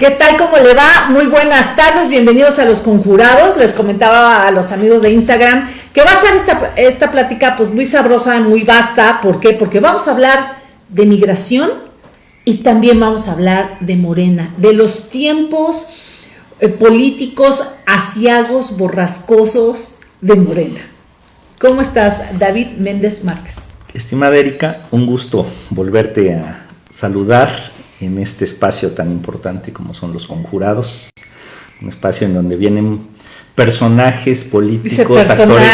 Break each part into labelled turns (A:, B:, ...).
A: ¿Qué tal? ¿Cómo le va? Muy buenas tardes, bienvenidos a Los Conjurados. Les comentaba a los amigos de Instagram que va a estar esta, plática pues muy sabrosa, muy vasta. ¿Por qué? Porque vamos a hablar de migración y también vamos a hablar de Morena, de los tiempos eh, políticos asiagos, borrascosos de Morena. ¿Cómo estás, David Méndez Márquez?
B: Estimada Erika, un gusto volverte a saludar en este espacio tan importante como son los conjurados, un espacio en donde vienen personajes políticos, actores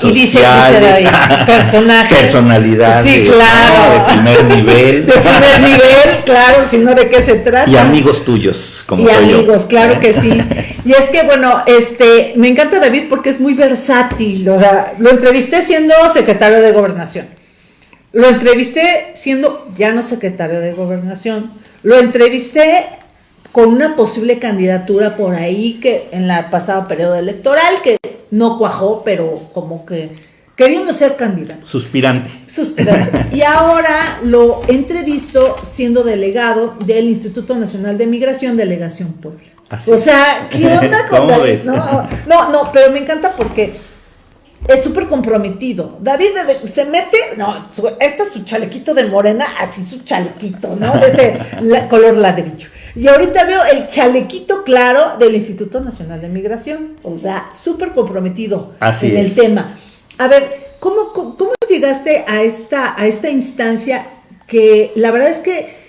B: sociales,
A: personajes,
B: personalidades
A: sí, claro.
B: de primer nivel,
A: de primer nivel, claro, sino de qué se trata.
B: Y amigos tuyos, como
A: y
B: soy
A: amigos,
B: yo.
A: claro que sí. Y es que bueno, este, me encanta David porque es muy versátil, o sea, lo entrevisté siendo secretario de Gobernación. Lo entrevisté siendo ya no secretario de Gobernación. Lo entrevisté con una posible candidatura por ahí que en la pasado periodo electoral que no cuajó, pero como que queriendo ser candidato.
B: Suspirante.
A: Suspirante. Y ahora lo entrevisto siendo delegado del Instituto Nacional de Migración, Delegación Puebla.
B: Así
A: o sea, ¿qué onda con
B: ¿Cómo
A: David?
B: ves?
A: No, no, no, pero me encanta porque es súper comprometido. David de- se mete, no, su- este es su chalequito de morena, así su chalequito, ¿no? De ese la- color ladrillo. Y ahorita veo el chalequito claro del Instituto Nacional de Migración. O sea, súper comprometido
B: Así
A: en el tema. A ver, ¿cómo, cómo, cómo llegaste a esta, a esta instancia que la verdad es que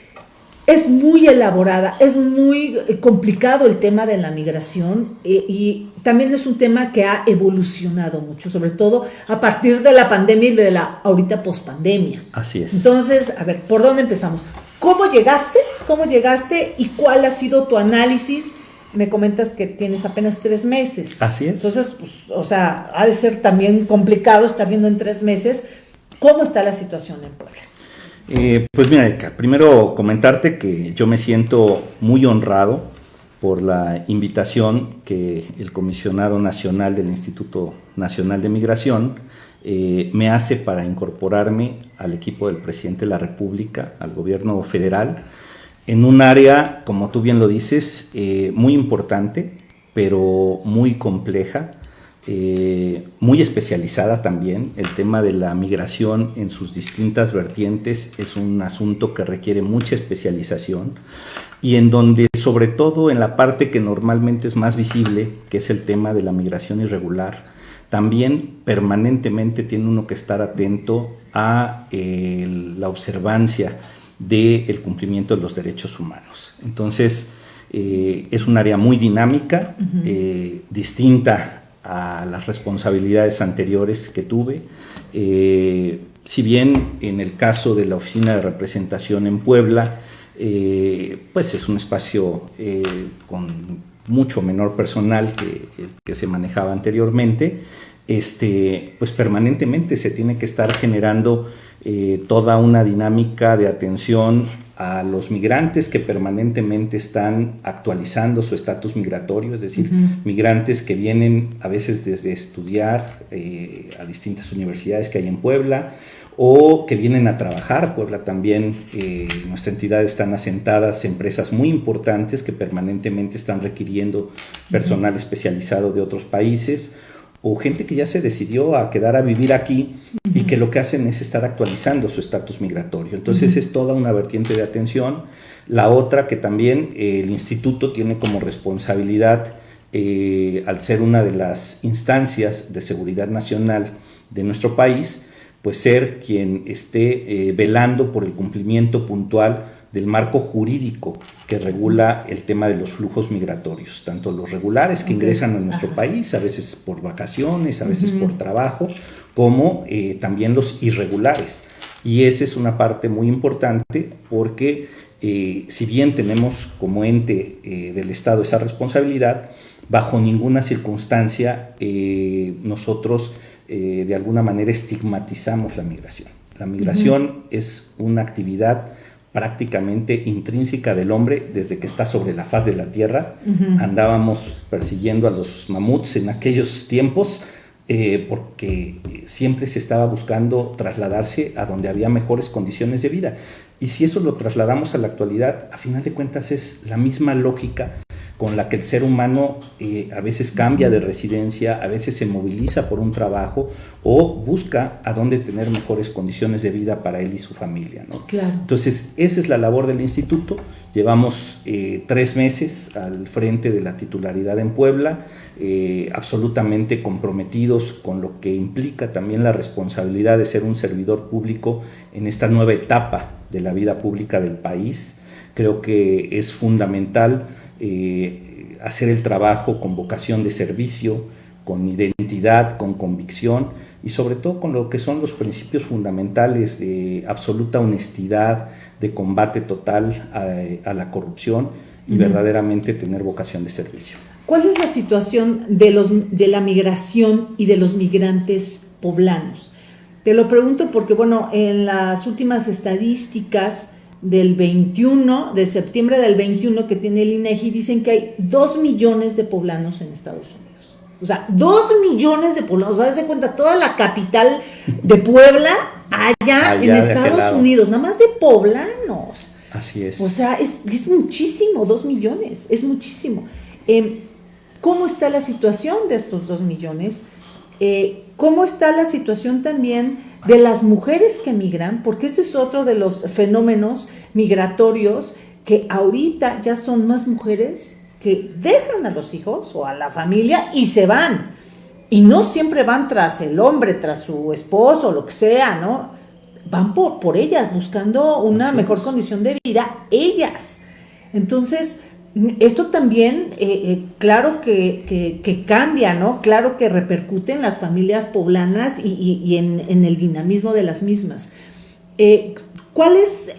A: es muy elaborada, es muy eh, complicado el tema de la migración eh, y también es un tema que ha evolucionado mucho, sobre todo a partir de la pandemia y de la ahorita pospandemia.
B: Así es.
A: Entonces, a ver, ¿por dónde empezamos? ¿Cómo llegaste? ¿Cómo llegaste y cuál ha sido tu análisis? Me comentas que tienes apenas tres meses.
B: Así es.
A: Entonces, pues, o sea, ha de ser también complicado estar viendo en tres meses cómo está la situación en Puebla.
B: Eh, pues mira, Erika, primero comentarte que yo me siento muy honrado por la invitación que el comisionado nacional del Instituto Nacional de Migración eh, me hace para incorporarme al equipo del presidente de la República, al gobierno federal, en un área, como tú bien lo dices, eh, muy importante, pero muy compleja, eh, muy especializada también. El tema de la migración en sus distintas vertientes es un asunto que requiere mucha especialización y en donde sobre todo en la parte que normalmente es más visible, que es el tema de la migración irregular, también permanentemente tiene uno que estar atento a eh, la observancia del cumplimiento de los derechos humanos. Entonces, eh, es un área muy dinámica, eh, distinta a las responsabilidades anteriores que tuve. Eh, si bien en el caso de la Oficina de Representación en Puebla, eh, pues es un espacio eh, con mucho menor personal que el que se manejaba anteriormente, este, pues permanentemente se tiene que estar generando toda una dinámica de atención a los migrantes que permanentemente están actualizando su estatus migratorio, es decir, migrantes que vienen a veces desde estudiar eh, a distintas universidades que hay en Puebla o que vienen a trabajar. Puebla también, eh, nuestra entidad están asentadas empresas muy importantes que permanentemente están requiriendo personal especializado de otros países o gente que ya se decidió a quedar a vivir aquí y que lo que hacen es estar actualizando su estatus migratorio. Entonces es toda una vertiente de atención. La otra que también eh, el instituto tiene como responsabilidad, eh, al ser una de las instancias de seguridad nacional de nuestro país, pues ser quien esté eh, velando por el cumplimiento puntual del marco jurídico que regula el tema de los flujos migratorios, tanto los regulares que ingresan a nuestro país, a veces por vacaciones, a veces por trabajo, como eh, también los irregulares. Y esa es una parte muy importante porque eh, si bien tenemos como ente eh, del Estado esa responsabilidad, bajo ninguna circunstancia nosotros de alguna manera estigmatizamos la migración. La migración es una actividad prácticamente intrínseca del hombre desde que está sobre la faz de la tierra. Andábamos persiguiendo a los mamuts en aquellos tiempos eh, porque siempre se estaba buscando trasladarse a donde había mejores condiciones de vida. Y si eso lo trasladamos a la actualidad, a final de cuentas es la misma lógica con la que el ser humano eh, a veces cambia de residencia, a veces se moviliza por un trabajo o busca a dónde tener mejores condiciones de vida para él y su familia. ¿no?
A: Claro.
B: Entonces, esa es la labor del instituto. Llevamos eh, tres meses al frente de la titularidad en Puebla, eh, absolutamente comprometidos con lo que implica también la responsabilidad de ser un servidor público en esta nueva etapa de la vida pública del país. Creo que es fundamental eh, hacer el trabajo con vocación de servicio, con identidad, con convicción y sobre todo con lo que son los principios fundamentales de absoluta honestidad, de combate total a, la corrupción y verdaderamente tener vocación de servicio.
A: ¿Cuál es la situación de, los, de la migración y de los migrantes poblanos? Te lo pregunto porque, bueno, en las últimas estadísticas del 21, de septiembre del 21 que tiene el INEGI, dicen que hay 2 millones de poblanos en Estados Unidos. O sea, 2 millones de poblanos. O sea, de cuenta, toda la capital de Puebla allá, en Estados Unidos, nada más de poblanos.
B: Así es.
A: O sea, es, es muchísimo, 2 millones, es muchísimo. Eh, ¿Cómo está la situación de estos 2 millones? Eh, ¿Cómo está la situación también de las mujeres que migran, porque ese es otro de los fenómenos migratorios que ahorita ya son más mujeres que dejan a los hijos o a la familia y se van. Y no siempre van tras el hombre, tras su esposo, lo que sea, ¿no? Van por, por ellas, buscando una mejor condición de vida, ellas. Entonces, esto también, eh, eh, claro que, cambia, ¿no? Claro que repercute en las familias poblanas y, en, el dinamismo de las mismas. Eh, ¿Cuál es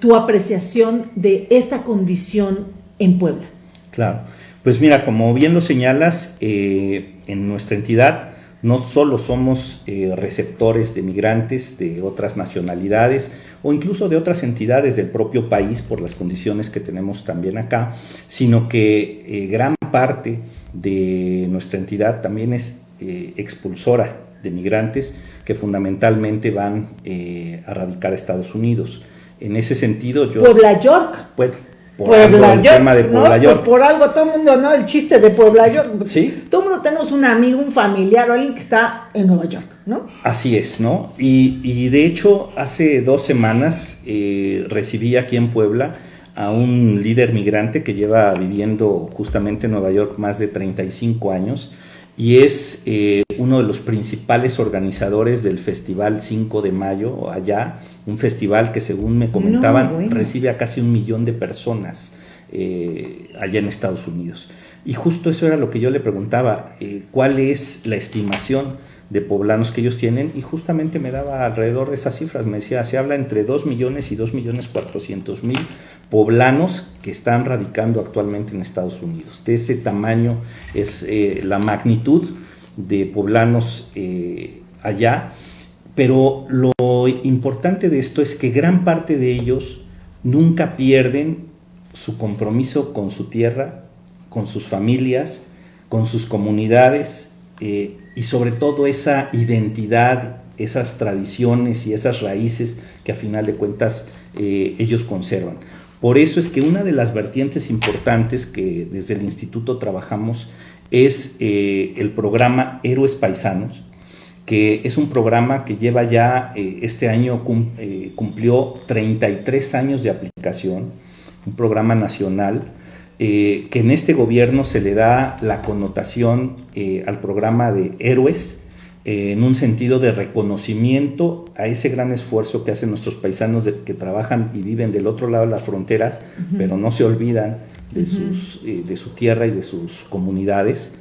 A: tu apreciación de esta condición en Puebla?
B: Claro, pues mira, como bien lo señalas, en nuestra entidad no solo somos receptores de migrantes de otras nacionalidades, o incluso de otras entidades del propio país por las condiciones que tenemos también acá, sino que eh, gran parte de nuestra entidad también es eh, expulsora de migrantes que fundamentalmente van eh, a radicar a Estados Unidos. En ese sentido, yo...
A: Puebla York.
B: Por Puebla York, tema de Puebla
A: York. Pues por algo todo el mundo, ¿no? El chiste de Puebla York. Sí. Todo el mundo tenemos un amigo, un familiar o alguien que está en Nueva York, ¿no?
B: Así es, ¿no? Y, de hecho, hace dos semanas eh, recibí aquí en Puebla a un líder migrante que lleva viviendo justamente en Nueva York más de 35 años y es eh, uno de los principales organizadores del Festival 5 de Mayo allá un festival que según me comentaban recibe a casi un millón de personas eh, allá en Estados Unidos. Y justo eso era lo que yo le preguntaba, eh, cuál es la estimación de poblanos que ellos tienen y justamente me daba alrededor de esas cifras, me decía, se habla entre 2 millones y 2 millones 400 mil poblanos que están radicando actualmente en Estados Unidos. De ese tamaño es eh, la magnitud de poblanos allá pero lo importante de esto es que gran parte de ellos nunca pierden su compromiso con su tierra, con sus familias, con sus comunidades eh, y sobre todo esa identidad, esas tradiciones y esas raíces que a final de cuentas eh, ellos conservan. Por eso es que una de las vertientes importantes que desde el instituto trabajamos es eh, el programa Héroes Paisanos, que es un programa que lleva ya, eh, este año eh, cumplió 33 años de aplicación, un programa nacional, eh, que en este gobierno se le da la connotación al programa de héroes, en un sentido de reconocimiento a ese gran esfuerzo que hacen nuestros paisanos que trabajan y viven del otro lado de las fronteras, pero no se olvidan de, sus, de su tierra y de sus comunidades,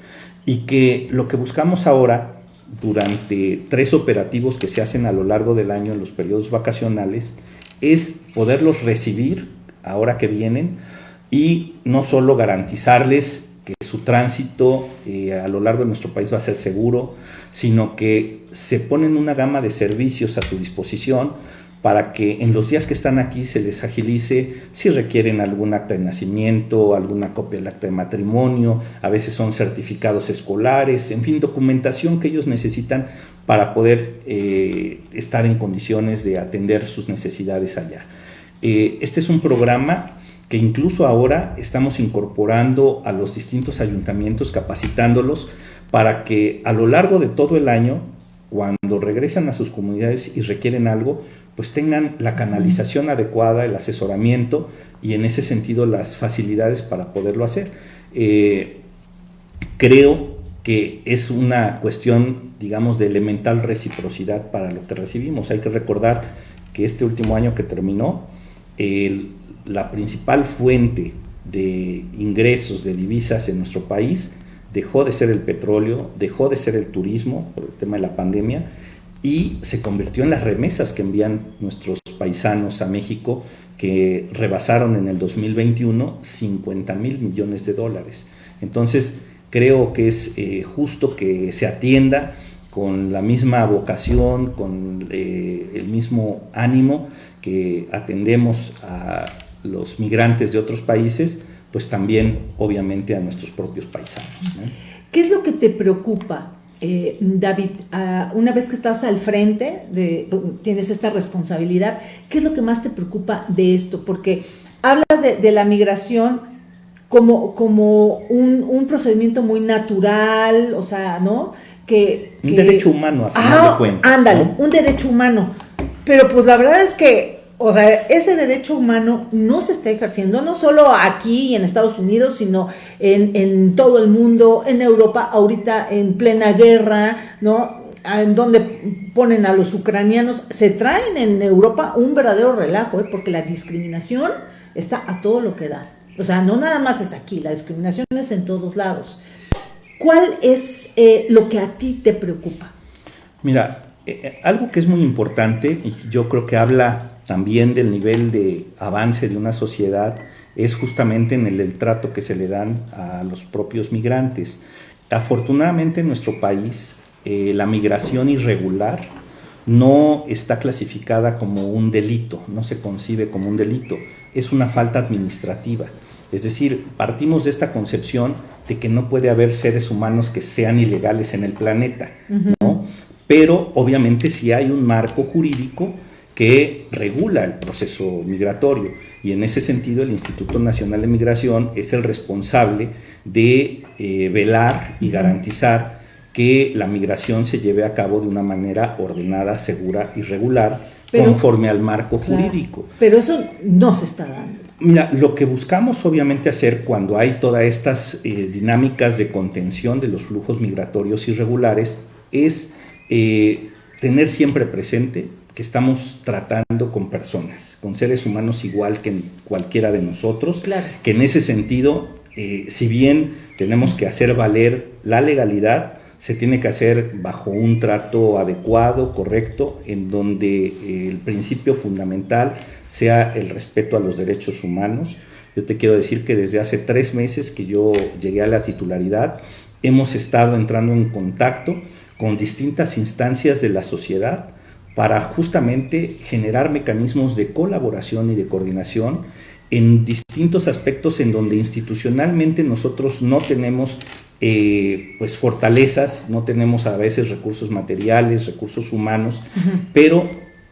B: y que lo que buscamos ahora durante tres operativos que se hacen a lo largo del año en los periodos vacacionales es poderlos recibir ahora que vienen y no solo garantizarles que su tránsito eh, a lo largo de nuestro país va a ser seguro, sino que se ponen una gama de servicios a su disposición para que en los días que están aquí se les agilice si requieren algún acta de nacimiento, alguna copia del acta de matrimonio, a veces son certificados escolares, en fin, documentación que ellos necesitan para poder eh, estar en condiciones de atender sus necesidades allá. Eh, este es un programa que incluso ahora estamos incorporando a los distintos ayuntamientos, capacitándolos para que a lo largo de todo el año, cuando regresan a sus comunidades y requieren algo, pues tengan la canalización adecuada, el asesoramiento y en ese sentido las facilidades para poderlo hacer. Eh, creo que es una cuestión, digamos, de elemental reciprocidad para lo que recibimos. Hay que recordar que este último año que terminó, la principal fuente de ingresos de divisas en nuestro país dejó de ser el petróleo, dejó de ser el turismo por el tema de la pandemia y se convirtió en las remesas que envían nuestros paisanos a México que rebasaron en el 2021 50 mil millones de dólares. Entonces, creo que es eh, justo que se atienda con la misma vocación, con eh, el mismo ánimo que atendemos a los migrantes de otros países, pues también obviamente a nuestros propios paisanos.
A: ¿Qué es lo que te preocupa, eh, David? Ah, una vez que estás al frente, de, tienes esta responsabilidad, ¿qué es lo que más te preocupa de esto? Porque hablas de la migración como, como un, un, procedimiento muy natural, o sea, ¿no? Que,
B: un derecho humano, a final de cuentas.
A: Ándale, un derecho humano. Pero pues la verdad es que, o sea, ese derecho humano no se está ejerciendo, no solo aquí en Estados Unidos, sino en, todo el mundo, en Europa, ahorita en plena guerra, ¿no? en donde ponen a los ucranianos, se traen en Europa un verdadero relajo, ¿eh? porque la discriminación está a todo lo que da. O sea, no nada más es aquí, la discriminación es en todos lados. ¿Cuál es eh, lo que a ti te preocupa?
B: Mira, eh, eh, algo que es muy importante y yo creo que habla también del nivel de avance de una sociedad es justamente en el, trato que se le dan a los propios migrantes. Afortunadamente en nuestro país la migración irregular no está clasificada como un delito, no se concibe como un delito, es una falta administrativa. Es decir, partimos de esta concepción de que no puede haber seres humanos que sean ilegales en el planeta, ¿no? Pero obviamente sí hay un marco jurídico que regula el proceso migratorio y en ese sentido el Instituto Nacional de Migración es el responsable de eh, velar y garantizar que la migración se lleve a cabo de una manera ordenada, segura y regular, conforme al marco jurídico.
A: Pero eso no se está dando.
B: Mira, lo que buscamos obviamente hacer cuando hay todas estas eh, dinámicas de contención de los flujos migratorios irregulares es eh, tener siempre presente que estamos tratando con personas, con seres humanos igual que cualquiera de nosotros,
A: claro.
B: que en ese sentido, eh, si bien tenemos que hacer valer la legalidad, se tiene que hacer bajo un trato adecuado, correcto, en donde eh, el principio fundamental sea el respeto a los derechos humanos. Yo te quiero decir que desde hace tres meses que yo llegué a la titularidad, hemos estado entrando en contacto con distintas instancias de la sociedad para justamente generar mecanismos de colaboración y de coordinación en distintos aspectos en donde institucionalmente nosotros no tenemos eh, pues fortalezas, no tenemos a veces recursos materiales, recursos humanos, pero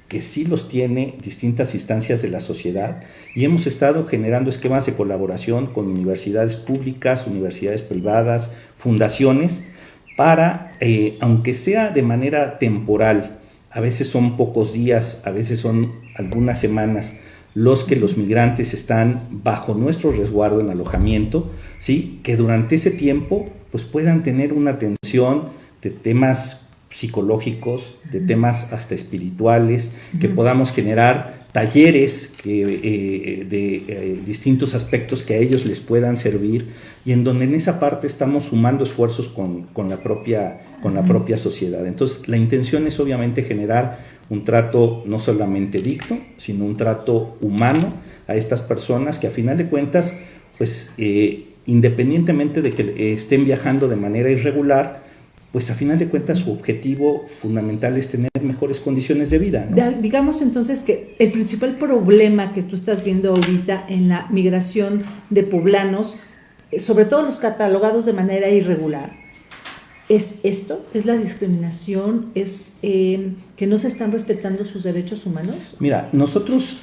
B: que sí los tiene distintas instancias de la sociedad. Y hemos estado generando esquemas de colaboración con universidades públicas, universidades privadas, fundaciones, para, eh, aunque sea de manera temporal, a veces son pocos días, a veces son algunas semanas, los que los migrantes están bajo nuestro resguardo en alojamiento, ¿sí? que durante ese tiempo pues puedan tener una atención de temas psicológicos, de temas hasta espirituales, que podamos generar talleres eh, de eh, distintos aspectos que a ellos les puedan servir y en donde en esa parte estamos sumando esfuerzos con, la, propia, con la propia sociedad. Entonces, la intención es obviamente generar un trato no solamente dicto, sino un trato humano a estas personas que a final de cuentas, pues eh, independientemente de que estén viajando de manera irregular, pues a final de cuentas su objetivo fundamental es tener mejores condiciones de vida.
A: digamos entonces que el principal problema que tú estás viendo ahorita en la migración de poblanos, eh, sobre todo los catalogados de manera irregular, es esto, es la discriminación, es eh, que no se están respetando sus derechos humanos.
B: Mira, nosotros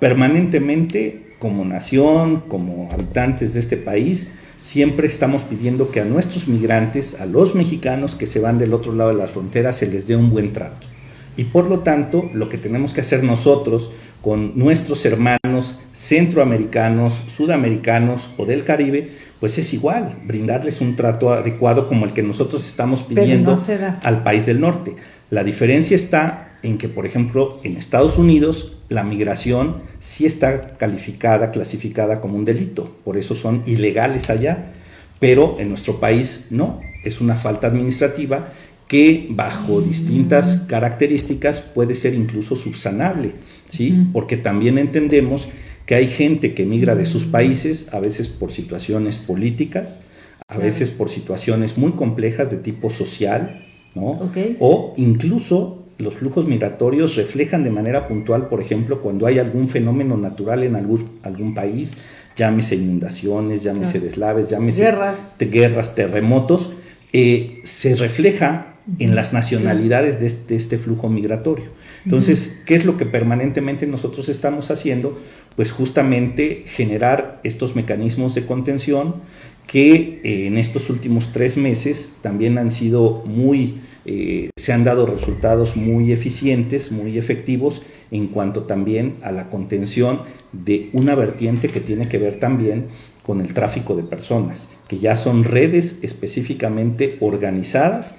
B: permanentemente como nación, como habitantes de este país, siempre estamos pidiendo que a nuestros migrantes, a los mexicanos que se van del otro lado de la frontera, se les dé un buen trato. Y por lo tanto, lo que tenemos que hacer nosotros con nuestros hermanos centroamericanos, sudamericanos o del Caribe, pues es igual, brindarles un trato adecuado como el que nosotros estamos pidiendo al país del norte. La diferencia está en que, por ejemplo, en Estados Unidos la migración sí está calificada, clasificada como un delito, por eso son ilegales allá, pero en nuestro país no, es una falta administrativa que bajo distintas características puede ser incluso subsanable, ¿sí? Porque también entendemos que hay gente que migra de sus países, a veces por situaciones políticas, a veces por situaciones muy complejas de tipo social, ¿no? O incluso los flujos migratorios reflejan de manera puntual, por ejemplo, cuando hay algún fenómeno natural en algún, algún país, llámese inundaciones, llámese deslaves, llámese
A: guerras,
B: guerras terremotos, eh, se refleja en las nacionalidades de este, este, flujo migratorio. Entonces, ¿qué es lo que permanentemente nosotros estamos haciendo? Pues justamente generar estos mecanismos de contención que eh, en estos últimos tres meses también han sido muy, eh, se han dado resultados muy eficientes, muy efectivos en cuanto también a la contención de una vertiente que tiene que ver también con el tráfico de personas, que ya son redes específicamente organizadas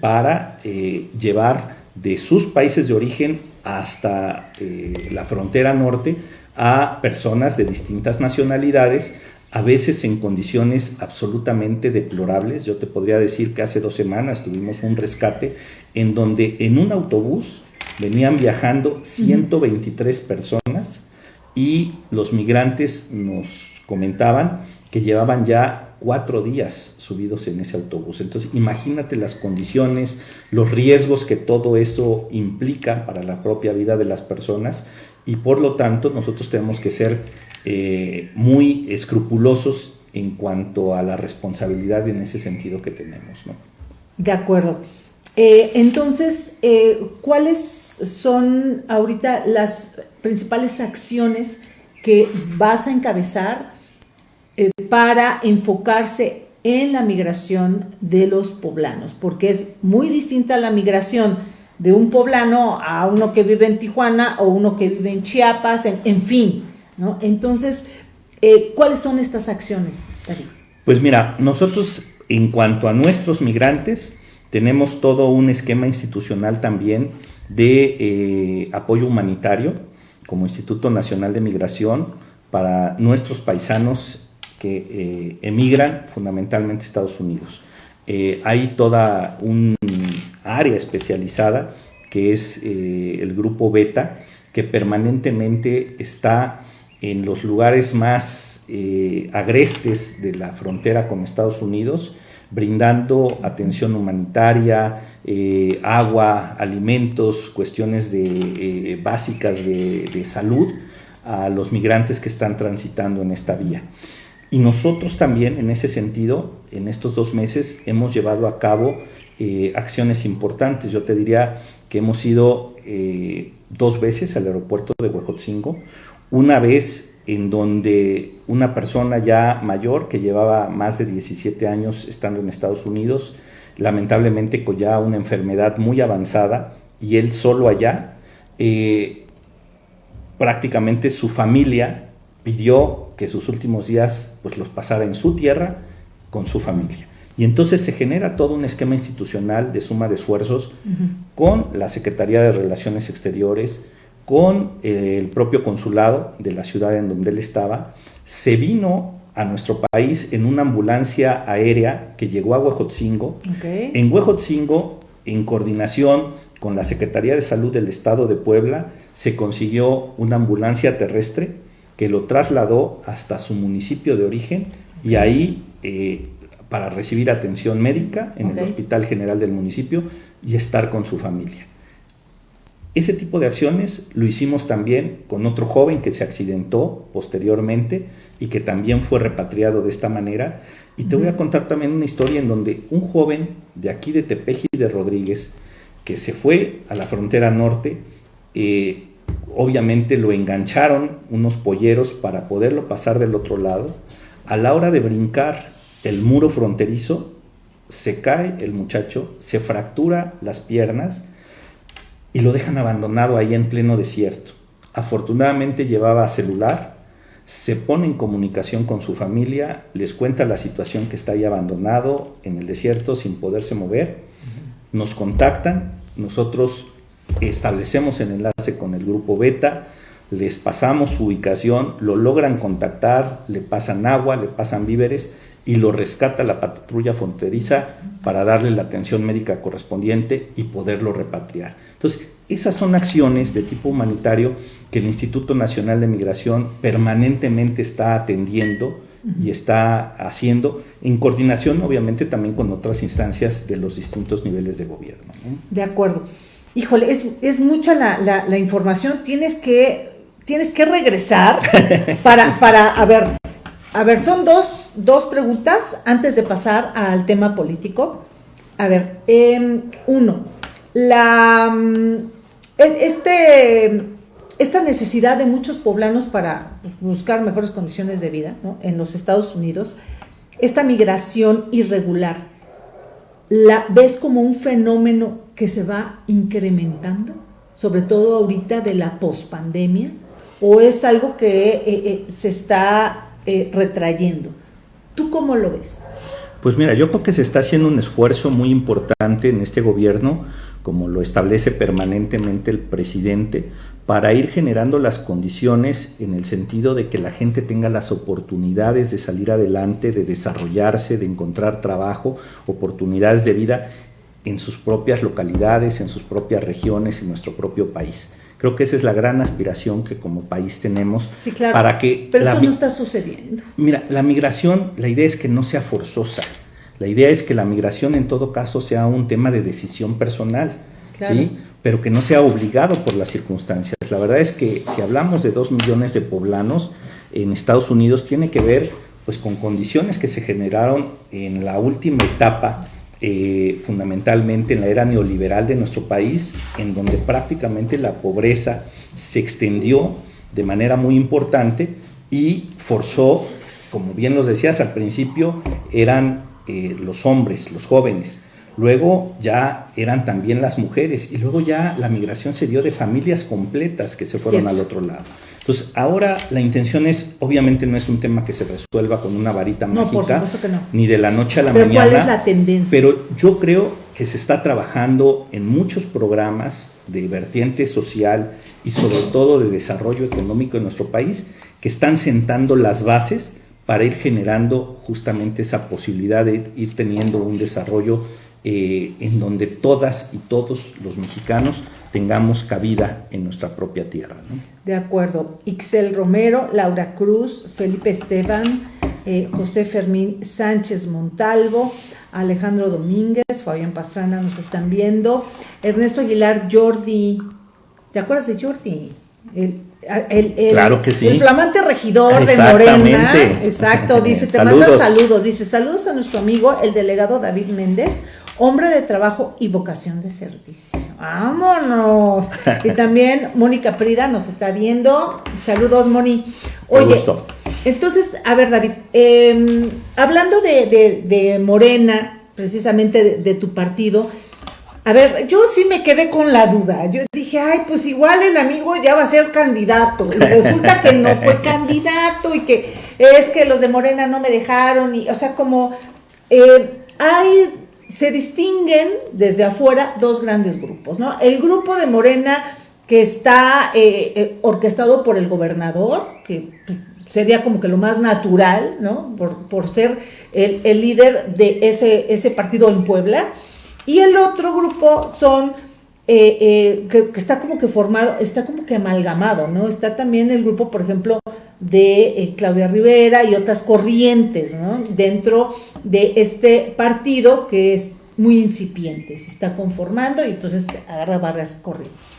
B: para eh, llevar de sus países de origen hasta eh, la frontera norte a personas de distintas nacionalidades, a veces en condiciones absolutamente deplorables. Yo te podría decir que hace dos semanas tuvimos un rescate en donde en un autobús venían viajando 123 personas y los migrantes nos comentaban que llevaban ya cuatro días subidos en ese autobús. Entonces, imagínate las condiciones, los riesgos que todo esto implica para la propia vida de las personas y por lo tanto nosotros tenemos que ser eh, muy escrupulosos en cuanto a la responsabilidad en ese sentido que tenemos. ¿no?
A: De acuerdo. Eh, entonces, eh, ¿cuáles son ahorita las principales acciones que vas a encabezar eh, para enfocarse en la migración de los poblanos, porque es muy distinta la migración de un poblano a uno que vive en Tijuana o uno que vive en Chiapas, en, fin, ¿no? Entonces, eh, ¿cuáles son estas acciones, David?
B: Pues mira, nosotros en cuanto a nuestros migrantes, tenemos todo un esquema institucional también de eh, apoyo humanitario como Instituto Nacional de Migración para nuestros paisanos que eh, emigran fundamentalmente a Estados Unidos. Eh, hay toda un área especializada que es eh, el grupo Beta, que permanentemente está en los lugares más agrestes de la frontera con Estados Unidos, brindando atención humanitaria, agua, alimentos, cuestiones de, básicas de, de salud a los migrantes que están transitando en esta vía. Y nosotros también, en ese sentido, en estos dos meses hemos llevado a cabo eh, acciones importantes. Yo te diría que hemos ido eh, dos veces al aeropuerto de Huejotzingo, una vez en donde una persona ya mayor que llevaba más de 17 años estando en Estados Unidos, lamentablemente con ya una enfermedad muy avanzada y él solo allá, eh, prácticamente su familia pidió que sus últimos días pues, los pasara en su tierra con su familia. Y entonces se genera todo un esquema institucional de suma de esfuerzos con la Secretaría de Relaciones Exteriores, con eh, el propio consulado de la ciudad en donde él estaba. Se vino a nuestro país en una ambulancia aérea que llegó a Huejotzingo. En Huejotzingo, en coordinación con la Secretaría de Salud del Estado de Puebla, se consiguió una ambulancia terrestre que lo trasladó hasta su municipio de origen y ahí eh, para recibir atención médica en el Hospital General del municipio y estar con su familia. Ese tipo de acciones lo hicimos también con otro joven que se accidentó posteriormente y que también fue repatriado de esta manera. Y te voy a contar también una historia en donde un joven de aquí de Tepeji de Rodríguez, que se fue a la frontera norte, eh, obviamente lo engancharon unos polleros para poderlo pasar del otro lado. A la hora de brincar el muro fronterizo, se cae el muchacho, se fractura las piernas y lo dejan abandonado ahí en pleno desierto. Afortunadamente llevaba celular, se pone en comunicación con su familia, les cuenta la situación que está ahí abandonado en el desierto sin poderse mover, nos contactan, nosotros establecemos el enlace con el grupo Beta, les pasamos su ubicación, lo logran contactar, le pasan agua, le pasan víveres y lo rescata la patrulla fronteriza para darle la atención médica correspondiente y poderlo repatriar. Entonces, esas son acciones de tipo humanitario que el Instituto Nacional de Migración permanentemente está atendiendo y está haciendo en coordinación obviamente también con otras instancias de los distintos niveles de gobierno.
A: De acuerdo. Híjole, es, mucha la, información, tienes que, tienes que regresar para, para, a ver, a ver, son dos, dos preguntas antes de pasar al tema político. A ver, em, uno, la, mm, e, este, esta necesidad de muchos poblanos para buscar mejores condiciones de vida en los Estados Unidos, esta migración irregular, ¿la ves como un fenómeno que se va incrementando, sobre todo ahorita de la pospandemia, o es algo que eh, eh, se está eh, retrayendo? ¿Tú cómo lo ves?
B: Pues mira, yo creo que se está haciendo un esfuerzo muy importante en este gobierno, como lo establece permanentemente el presidente, para ir generando las condiciones en el sentido de que la gente tenga las oportunidades de salir adelante, de desarrollarse, de encontrar trabajo, oportunidades de vida en sus propias localidades, en sus propias regiones, en nuestro propio país. Creo que esa es la gran aspiración que como país tenemos
A: sí, claro, para que... Pero esto no está sucediendo.
B: Mira, la migración, la idea es que no sea forzosa. La idea es que la migración en todo caso sea un tema de decisión personal, ¿sí? Pero que no sea obligado por las circunstancias. La verdad es que si hablamos de dos millones de poblanos en Estados Unidos, tiene que ver pues, con condiciones que se generaron en la última etapa eh, fundamentalmente en la era neoliberal de nuestro país, en donde prácticamente la pobreza se extendió de manera muy importante y forzó, como bien los decías al principio, eran eh, los hombres, los jóvenes, luego ya eran también las mujeres y luego ya la migración se dio de familias completas que se fueron al otro lado. Entonces, ahora la intención es, obviamente no es un tema que se resuelva con una varita mágica, ni de la noche a la
A: pero
B: mañana.
A: ¿Cuál es la tendencia?
B: Pero yo creo que se está trabajando en muchos programas de vertiente social y sobre todo de desarrollo económico en nuestro país que están sentando las bases para ir generando justamente esa posibilidad de ir teniendo un desarrollo eh, en donde todas y todos los mexicanos tengamos cabida en nuestra propia tierra.
A: De acuerdo. Ixel Romero, Laura Cruz, Felipe Esteban, eh, José Fermín Sánchez Montalvo, Alejandro Domínguez, Fabián Pastrana nos están viendo, Ernesto Aguilar, Jordi, ¿te acuerdas de Jordi?
B: El, claro que sí.
A: El flamante regidor de Morena. Exacto, dice, te manda saludos. Dice, saludos a nuestro amigo, el delegado David Méndez, hombre de trabajo y vocación de servicio. ¡Vámonos! y también Mónica Prida nos está viendo. Saludos, Moni.
B: Oye,
A: entonces, a ver, David, em, hablando de, Morena, precisamente de, tu partido, a ver, yo sí me quedé con la duda. Yo dije, ay, pues igual el amigo ya va a ser candidato. Y resulta que no fue candidato y que es que los de Morena no me dejaron. Y, o sea, como eh, hay se distinguen desde afuera dos grandes grupos, ¿no? El grupo de Morena que está eh, eh, orquestado por el gobernador, que pues, sería como que lo más natural, ¿no? Por, ser el, líder de ese, ese partido en Puebla. Y el otro grupo son eh, que, está como que formado, está como que amalgamado, ¿no? Está también el grupo, por ejemplo, de Claudia Rivera y otras corrientes, ¿no? Dentro de este partido que es muy incipiente, se está conformando y entonces agarra varias corrientes.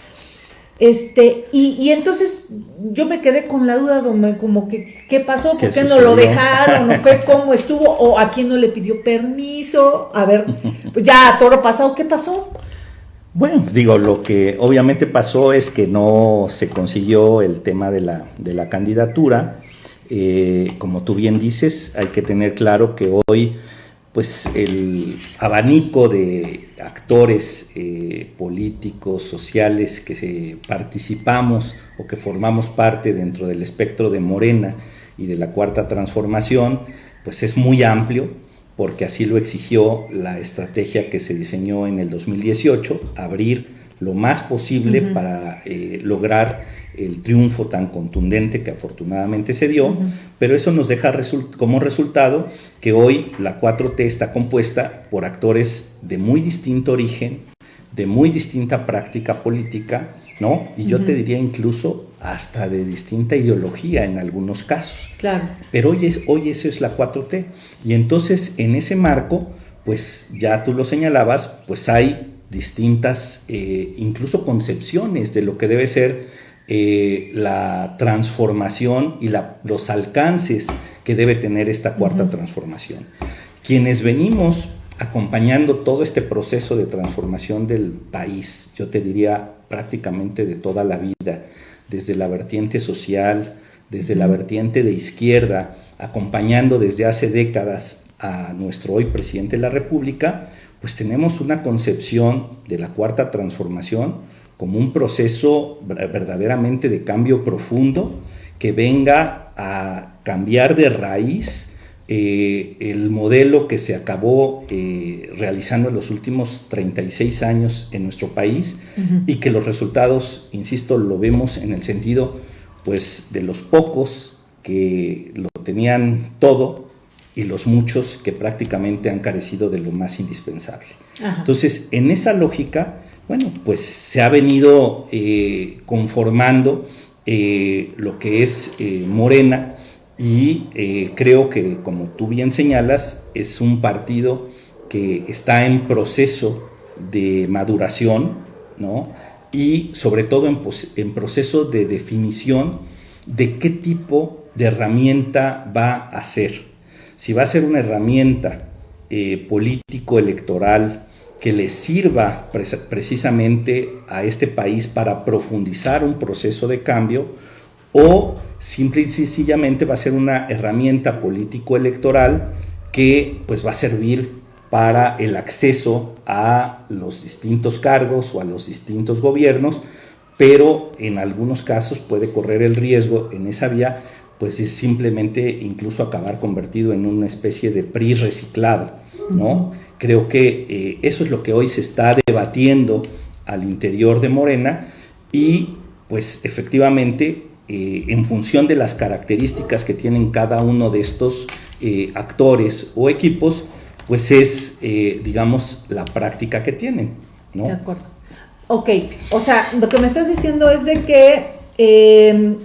A: Este, y, entonces yo me quedé con la duda, como que, ¿qué pasó? ¿Por qué, no lo dejaron? ¿O qué, ¿Cómo estuvo? ¿O a quién no le pidió permiso? A ver, pues ya, toro pasado, ¿qué pasó?
B: Bueno, digo, lo que obviamente pasó es que no se consiguió el tema de la, de la candidatura. Eh, como tú bien dices, hay que tener claro que hoy pues el abanico de actores eh, políticos, sociales que participamos o que formamos parte dentro del espectro de Morena y de la Cuarta Transformación, pues es muy amplio porque así lo exigió la estrategia que se diseñó en el 2018, abrir lo más posible para eh, lograr el triunfo tan contundente que afortunadamente se dio, pero eso nos deja como resultado que hoy la 4T está compuesta por actores de muy distinto origen, de muy distinta práctica política, ¿no? Y yo te diría incluso hasta de distinta ideología en algunos casos.
A: Claro.
B: Pero hoy, es, hoy esa es la 4T. Y entonces en ese marco, pues ya tú lo señalabas, pues hay distintas, eh, incluso concepciones de lo que debe ser eh, la transformación y los alcances que debe tener esta cuarta transformación. Quienes venimos acompañando todo este proceso de transformación del país, yo te diría prácticamente de toda la vida, desde la vertiente social, desde la vertiente de izquierda, acompañando desde hace décadas a nuestro hoy presidente de la República, pues tenemos una concepción de la cuarta transformación como un proceso verdaderamente de cambio profundo que venga a cambiar de raíz eh, el modelo que se acabó eh, realizando en los últimos 36 años en nuestro país y que los resultados, insisto, lo vemos en el sentido pues de los pocos que lo tenían todo y los muchos que prácticamente han carecido de lo más indispensable. Entonces, en esa lógica, bueno, pues se ha venido eh, conformando lo que es Morena, y eh, creo que, como tú bien señalas, es un partido que está en proceso de maduración, ¿no? Y sobre todo en, proceso de definición de qué tipo de herramienta va a ser. Si va a ser una herramienta eh, político-electoral que le sirva precisamente a este país para profundizar un proceso de cambio o simple y sencillamente va a ser una herramienta político-electoral que pues va a servir para el acceso a los distintos cargos o a los distintos gobiernos, pero en algunos casos puede correr el riesgo en esa vía, pues es simplemente incluso acabar convertido en una especie de PRI reciclado, ¿no? Creo que eh, eso es lo que hoy se está debatiendo al interior de Morena y pues efectivamente eh, en función de las características que tienen cada uno de estos eh, actores o equipos, pues es, eh, digamos, la práctica que tienen. ¿no?
A: De acuerdo. Ok, o sea, lo que me estás diciendo es de que em,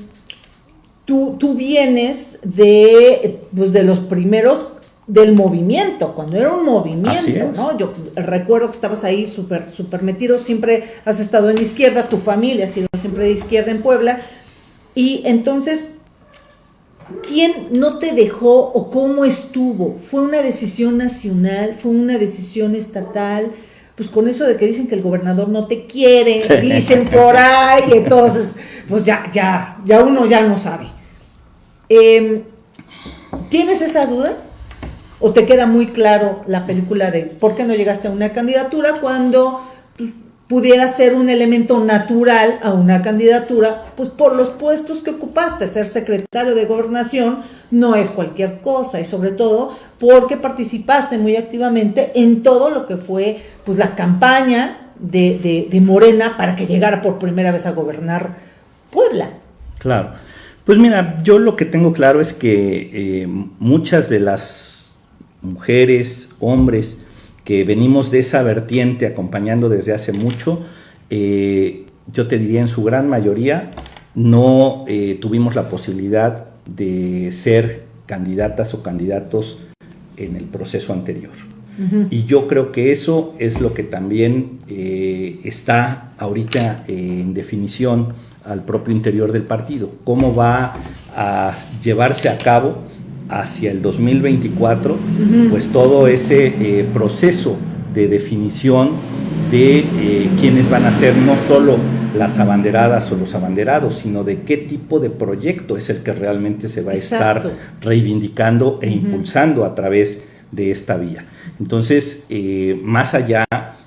A: tú, tú, vienes de, pues de los primeros del movimiento, cuando era un movimiento, ¿no? Yo recuerdo que estabas ahí súper super metido, siempre has estado en izquierda, tu familia ha sido siempre de izquierda en Puebla, y entonces, ¿quién no te dejó o cómo estuvo? ¿Fue una decisión nacional? ¿Fue una decisión estatal? Pues con eso de que dicen que el gobernador no te quiere, dicen por ahí, entonces, pues ya, ya, ya uno ya no sabe. Em, ¿Tienes esa duda? ¿O te queda muy claro la película de por qué no llegaste a una candidatura cuando pudiera ser un elemento natural a una candidatura, pues por los puestos que ocupaste, ser secretario de gobernación no es cualquier cosa y sobre todo porque participaste muy activamente en todo lo que fue pues la campaña de, Morena para que llegara por primera vez a gobernar Puebla.
B: Claro. Pues mira, yo lo que tengo claro es que eh, muchas de las mujeres, hombres, que venimos de esa vertiente acompañando desde hace mucho, eh, yo te diría en su gran mayoría, no eh, tuvimos la posibilidad de ser candidatas o candidatos en el proceso anterior. Y yo creo que eso es lo que también eh, está ahorita en definición al propio interior del partido. ¿Cómo va a llevarse a cabo hacia el 2024, pues todo ese eh, proceso de definición de eh, quiénes van a ser no solo las abanderadas o los abanderados, sino de qué tipo de proyecto es el que realmente se va a estar reivindicando e impulsando a través de esta vía. Entonces, eh, más allá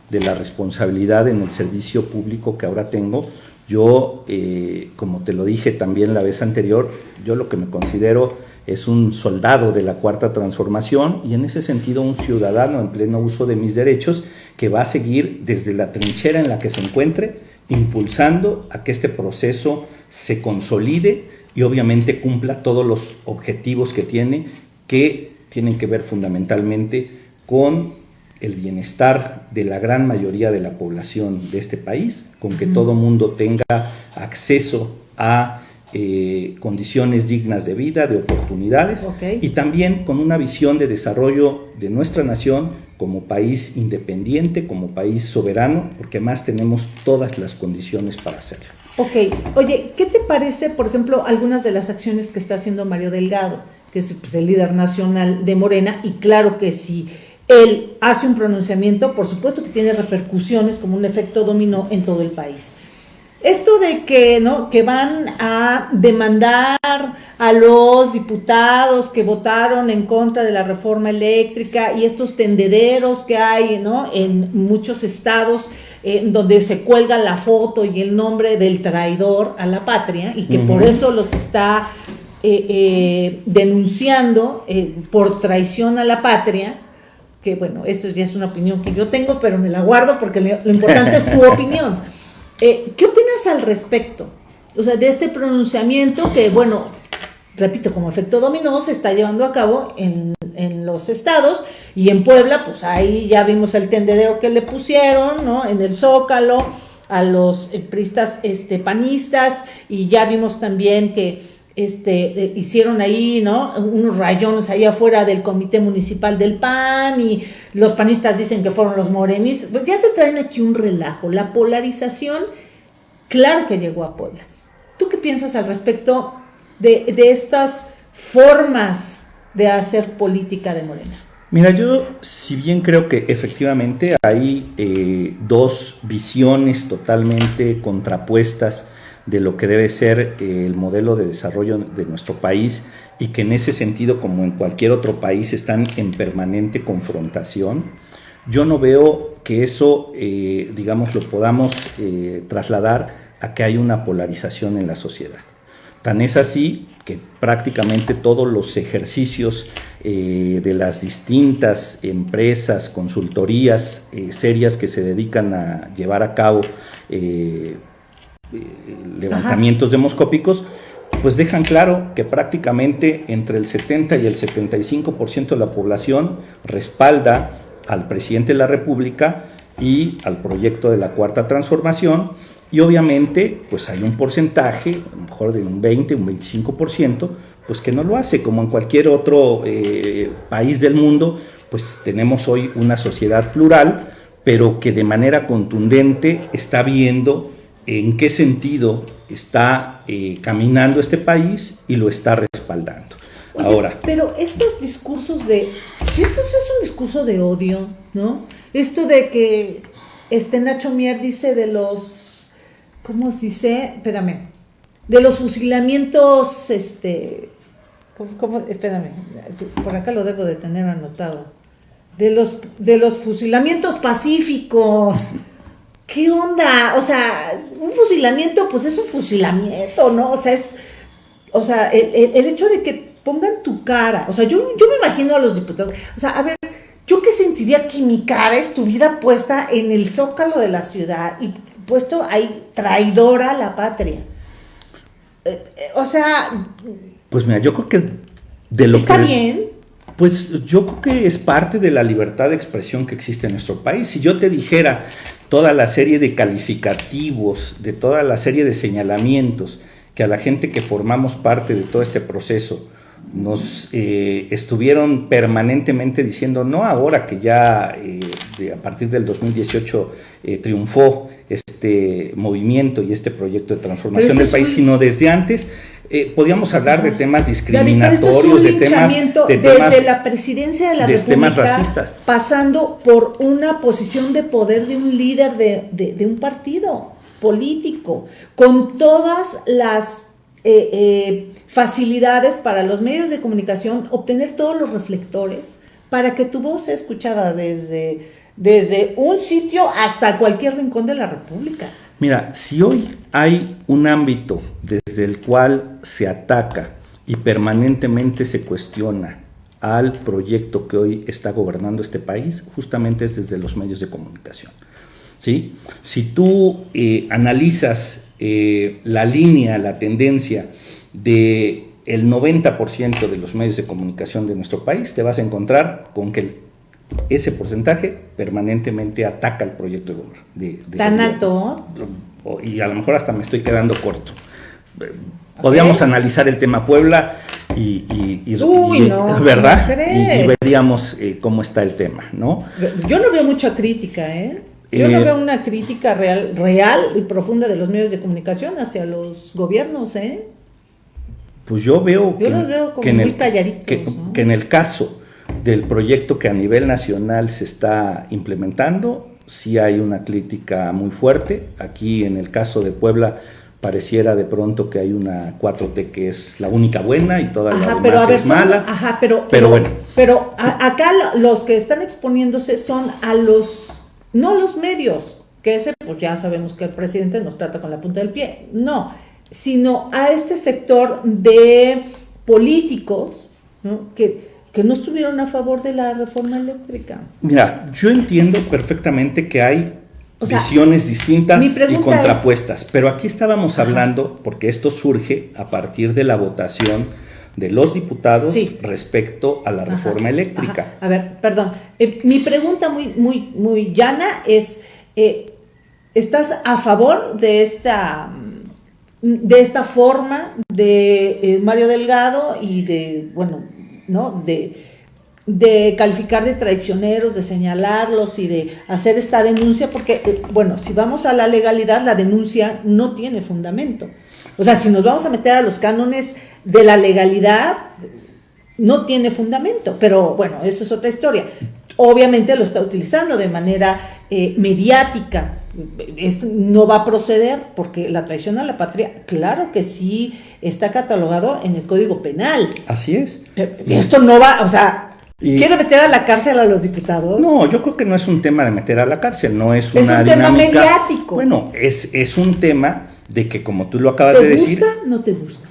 B: de la responsabilidad en el servicio público que ahora tengo, yo, eh, como te lo dije también la vez anterior, yo lo que me considero es un soldado de la cuarta transformación y en ese sentido un ciudadano en pleno uso de mis derechos que va a seguir desde la trinchera en la que se encuentre, impulsando a que este proceso se consolide y obviamente cumpla todos los objetivos que tiene, que tienen que ver fundamentalmente con el bienestar de la gran mayoría de la población de este país, con que todo mundo tenga acceso a eh, condiciones dignas de vida, de oportunidades, y también con una visión de desarrollo de nuestra nación como país independiente, como país soberano, porque más tenemos todas las condiciones para hacerlo.
A: Ok, oye, ¿qué te parece, por ejemplo, algunas de las acciones que está haciendo Mario Delgado, que es pues, el líder nacional de Morena, y claro que si él hace un pronunciamiento, por supuesto que tiene repercusiones como un efecto dominó en todo el país. Esto de que, ¿no? que van a demandar a los diputados que votaron en contra de la reforma eléctrica y estos tendederos que hay ¿no? en muchos estados eh, donde se cuelga la foto y el nombre del traidor a la patria y que por eso los está eh, eh, denunciando por traición a la patria, que bueno, eso ya es una opinión que yo tengo, pero me la guardo porque lo importante es tu opinión. Eh, ¿Qué opinas al respecto? O sea, de este pronunciamiento que, bueno, repito, como efecto dominó, se está llevando a cabo en, los estados y en Puebla, pues ahí ya vimos el tendedero que le pusieron, ¿no? En el Zócalo, a los eh, pristas este, panistas y ya vimos también que este, eh, hicieron ahí, ¿no? Unos rayones ahí afuera del comité municipal del PAN y los panistas dicen que fueron los morenis. Pues ya se traen aquí un relajo. La polarización, claro que llegó a Puebla. ¿Tú qué piensas al respecto de, estas formas de hacer política de Morena?
B: Mira, yo si bien creo que efectivamente hay eh, dos visiones totalmente contrapuestas de lo que debe ser eh, el modelo de desarrollo de nuestro país y que en ese sentido, como en cualquier otro país, están en permanente confrontación. Yo no veo que eso, eh, digamos, lo podamos eh, trasladar a que hay una polarización en la sociedad. Tan es así que prácticamente todos los ejercicios de las distintas empresas, consultorías serias que se dedican a llevar a cabo levantamientos demoscópicos, pues dejan claro que prácticamente entre el 70 y el 75% de la población respalda al presidente de la República y al proyecto de la Cuarta Transformación. Y obviamente pues hay un porcentaje, a lo mejor de un 20, un 25%, pues que no lo hace, como en cualquier otro eh, país del mundo, pues tenemos hoy una sociedad plural, pero que de manera contundente está viendo en qué sentido está eh, caminando este país y lo está respaldando. Ahora.
A: Pero estos discursos de. Eso, es un discurso de odio, ¿no? Esto de que este Nacho Mier dice de los. ¿Cómo se dice? Espérame. De los fusilamientos, este. ¿cómo, Espérame. Por acá lo debo de tener anotado. De los, de los fusilamientos pacíficos. ¿Qué onda? O sea, un fusilamiento, pues es un fusilamiento, ¿no? O sea, es, o sea, el, hecho de que pongan tu cara, o sea, yo, yo me imagino a los diputados, o sea, a ver, yo qué sentiría que mi cara estuviera puesta en el zócalo de la ciudad y puesto ahí traidora a la patria. Eh, eh, o sea...
B: Pues mira, yo creo que de lo
A: ¿Está bien?
B: Pues yo creo que es parte de la libertad de expresión que existe en nuestro país. Si yo te dijera, toda la serie de calificativos, de toda la serie de señalamientos que a la gente que formamos parte de todo este proceso nos eh, estuvieron permanentemente diciendo, no ahora que ya eh, a partir del 2018 eh, triunfó este este movimiento y este proyecto de transformación del país, sino desde antes. Eh, podíamos hablar de temas discriminatorios, de, temas,
A: de desde la presidencia de la
B: de temas racistas.
A: pasando por una posición de poder de un líder de, de un partido político, con todas las eh, eh, facilidades para los medios de comunicación, obtener todos los reflectores para que tu voz sea escuchada desde, desde un sitio hasta cualquier rincón de la República.
B: Mira, si hoy hay un ámbito desde el cual se ataca y permanentemente se cuestiona al proyecto que hoy está gobernando este país, justamente es desde los medios de comunicación. ¿sí? Si tú eh, analizas eh, la línea, la tendencia de el 90% de los medios de comunicación de nuestro país, te vas a encontrar con que ese porcentaje permanentemente ataca el proyecto de,
A: de ¿Tan alto?
B: Y a lo mejor hasta me estoy quedando corto. Podríamos analizar el tema Puebla y, ¿verdad? y, veríamos eh, cómo está el tema, ¿no?
A: Yo no veo mucha crítica, ¿eh? Yo no eh, veo una crítica real, real y profunda de los medios de comunicación hacia los gobiernos, ¿eh?
B: Pues yo veo,
A: que, en el,
B: que, en el caso del proyecto que a nivel nacional se está implementando, sí hay una crítica muy fuerte. Aquí en el caso de Puebla pareciera de pronto que hay una 4T que es la única buena y toda la demás es mala.
A: Ajá, pero, pero, bueno. Pero acá los que están exponiéndose son a los no los medios, que ese pues ya sabemos que el presidente nos trata con la punta del pie, no, sino a este sector de políticos Que, que no estuvieron a favor de la reforma eléctrica.
B: Mira, yo entiendo perfectamente que hay visiones distintas y contrapuestas, pero aquí estábamos hablando, porque esto surge a partir de la votación de los diputados respecto a la reforma eléctrica.
A: A ver, perdón. Eh, mi pregunta muy, muy, muy llana es, eh, ¿estás a favor de esta, de esta forma de eh, Mario Delgado y de, bueno, ¿no? De, de calificar de traicioneros, de señalarlos y de hacer esta denuncia, porque, bueno, si vamos a la legalidad, la denuncia no tiene fundamento. O sea, si nos vamos a meter a los cánones de la legalidad, no tiene fundamento, pero bueno, eso es otra historia. Obviamente lo está utilizando de manera eh, mediática. Esto no va a proceder porque la traición a la patria, claro que sí está catalogado en el Código Penal.
B: Así es.
A: esto no va, o sea, ¿Quiere meter a la cárcel a los diputados?
B: No, yo creo que no es un tema de meter a la cárcel, no es
A: una
B: Es
A: un tema mediático.
B: Bueno, es, es un tema de que como tú lo acabas de decir...
A: ¿Te gusta? No te gusta.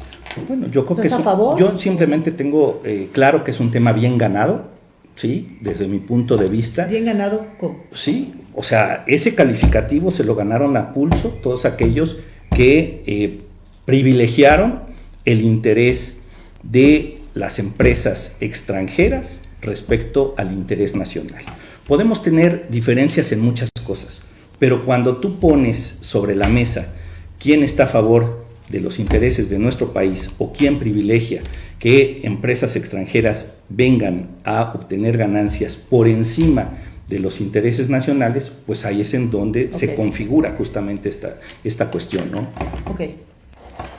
B: Bueno, yo creo que a favor? yo simplemente tengo eh, claro que es un tema bien ganado, ¿sí? Desde mi punto de vista.
A: Bien ganado, ¿cómo?
B: Sí, o sea, ese calificativo se lo ganaron a pulso todos aquellos que eh, privilegiaron el interés de las empresas extranjeras respecto al interés nacional. Podemos tener diferencias en muchas cosas, pero cuando tú pones sobre la mesa quién está a favor de los intereses de nuestro país o quién privilegia que empresas extranjeras vengan a obtener ganancias por encima de los intereses nacionales, pues ahí es en donde se configura justamente esta, esta cuestión, ¿no?
A: Ok,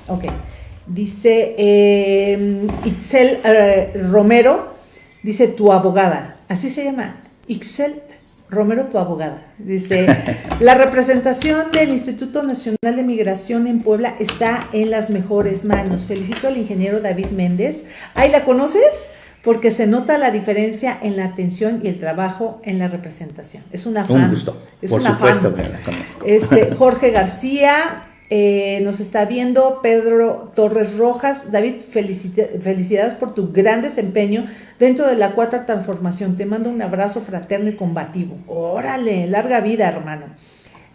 A: ok. Dice eh, Itzel eh, Romero, dice tu abogada, así se llama, Ixel Romero, tu abogada. Dice, la representación del Instituto Nacional de Migración en Puebla está en las mejores manos. Felicito al ingeniero David Méndez. ¿Ahí la conoces? Porque se nota la diferencia en la atención y el trabajo en la representación. Es una fan.
B: Un gusto. Por supuesto que la conozco.
A: Este, Jorge García, eh, nos está viendo Pedro Torres Rojas. David, felicidades por tu gran desempeño dentro de la cuarta transformación. Te mando un abrazo fraterno y combativo. Órale, larga vida, hermano.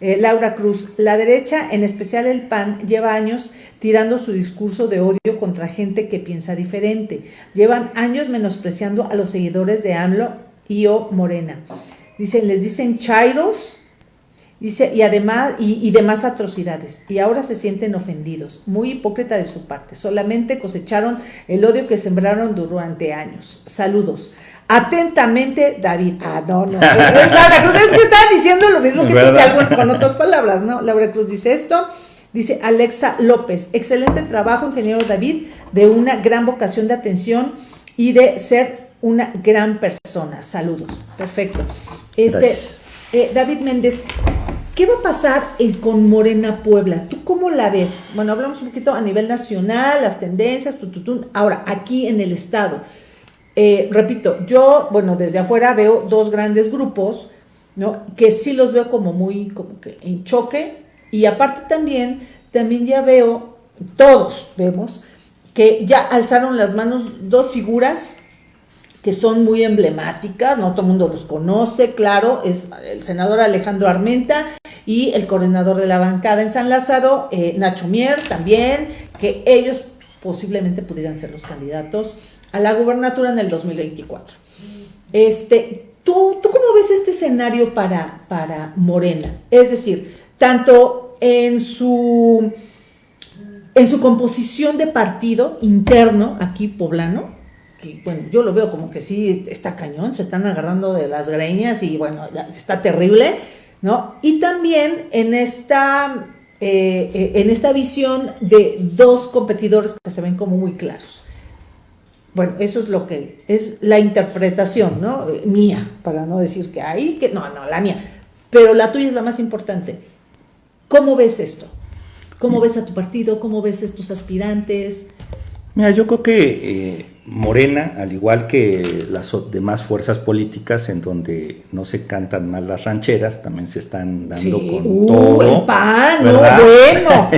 A: Eh, Laura Cruz, la derecha, en especial el PAN, lleva años tirando su discurso de odio contra gente que piensa diferente. Llevan años menospreciando a los seguidores de AMLO y o Morena. Dicen, les dicen chairos, Dice, y además, y, demás atrocidades, y ahora se sienten ofendidos, muy hipócrita de su parte, solamente cosecharon el odio que sembraron durante años. Saludos. Atentamente, David. Ah, no, no. Laura Cruz, es que estaba diciendo lo mismo que tú, con otras palabras, ¿no? Laura Cruz dice esto. Dice Alexa López, excelente trabajo, ingeniero David, de una gran vocación de atención y de ser una gran persona. Saludos. Perfecto. Este, eh, David Méndez, ¿qué va a pasar en, con Morena Puebla? ¿Tú cómo la ves? Bueno, hablamos un poquito a nivel nacional, las tendencias, tututun. Ahora, aquí en el Estado. Eh, repito, yo, bueno, desde afuera veo dos grandes grupos, ¿no? Que sí los veo como muy, como que en choque, y aparte también, también ya veo, todos vemos, que ya alzaron las manos dos figuras que son muy emblemáticas, no todo el mundo los conoce, claro, es el senador Alejandro Armenta y el coordinador de la bancada en San Lázaro, eh, Nacho Mier también, que ellos posiblemente pudieran ser los candidatos a la gubernatura en el 2024. Este, ¿tú, ¿Tú cómo ves este escenario para, para Morena? Es decir, tanto en su, en su composición de partido interno, aquí poblano, que bueno, yo lo veo como que sí está cañón, se están agarrando de las greñas y bueno, está terrible, ¿no? Y también en esta, eh, eh, en esta visión de dos competidores que se ven como muy claros. Bueno, eso es lo que es la interpretación, ¿no? Mía, para no decir que ahí, que no, no, la mía. Pero la tuya es la más importante. ¿Cómo ves esto? ¿Cómo ves a tu partido? ¿Cómo ves a estos aspirantes?
B: Mira, yo creo que eh, Morena, al igual que las demás fuerzas políticas en donde no se cantan mal las rancheras, también se están dando con uh, todo.
A: El pan, no bueno,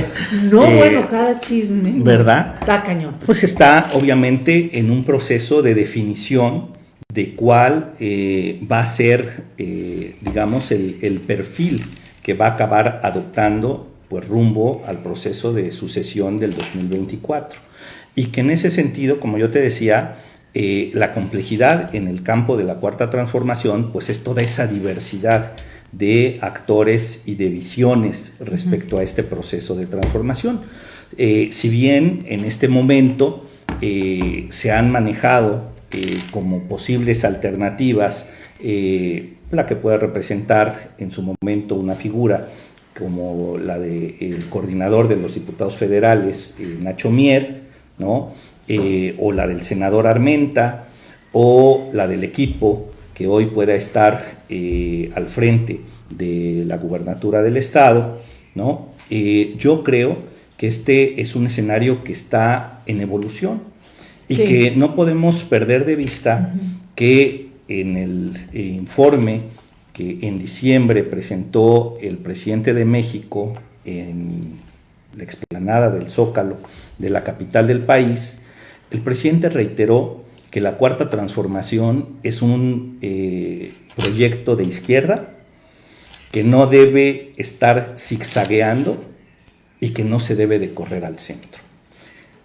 A: no eh, bueno, cada chisme.
B: ¿Verdad?
A: Está cañón.
B: Pues está obviamente en un proceso de definición de cuál eh, va a ser, digamos, el, el perfil que va a acabar adoptando pues rumbo al proceso de sucesión del 2024. Y que en ese sentido, como yo te decía, eh, la complejidad en el campo de la cuarta transformación, pues es toda esa diversidad de actores y de visiones respecto a este proceso de transformación. Eh, si bien en este momento eh, se han manejado como posibles alternativas la que puede representar en su momento una figura como la del coordinador de los diputados federales, Nacho Mier, ¿no? Eh, o la del senador Armenta, o la del equipo que hoy pueda estar eh, al frente de la gubernatura del Estado, ¿no? yo creo que este es un escenario que está en evolución y que no podemos perder de vista que en el eh, informe que en diciembre presentó el presidente de México en la explanada del Zócalo de la capital del país, el presidente reiteró que la cuarta transformación es un eh, proyecto de izquierda que no debe estar zigzagueando y que no se debe de correr al centro.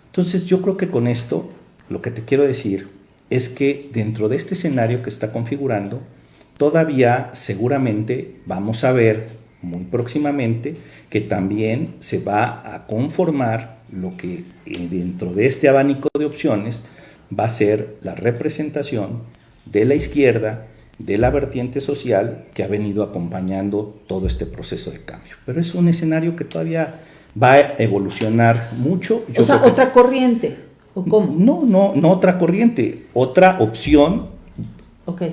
B: Entonces yo creo que con esto lo que te quiero decir es que dentro de este escenario que está configurando, todavía seguramente vamos a ver muy próximamente que también se va a conformar lo que eh, dentro de este abanico de opciones va a ser la representación de la izquierda, de la vertiente social que ha venido acompañando todo este proceso de cambio. Pero es un escenario que todavía va a evolucionar mucho.
A: o sea, otra corriente.
B: No, no, no otra corriente, otra opción,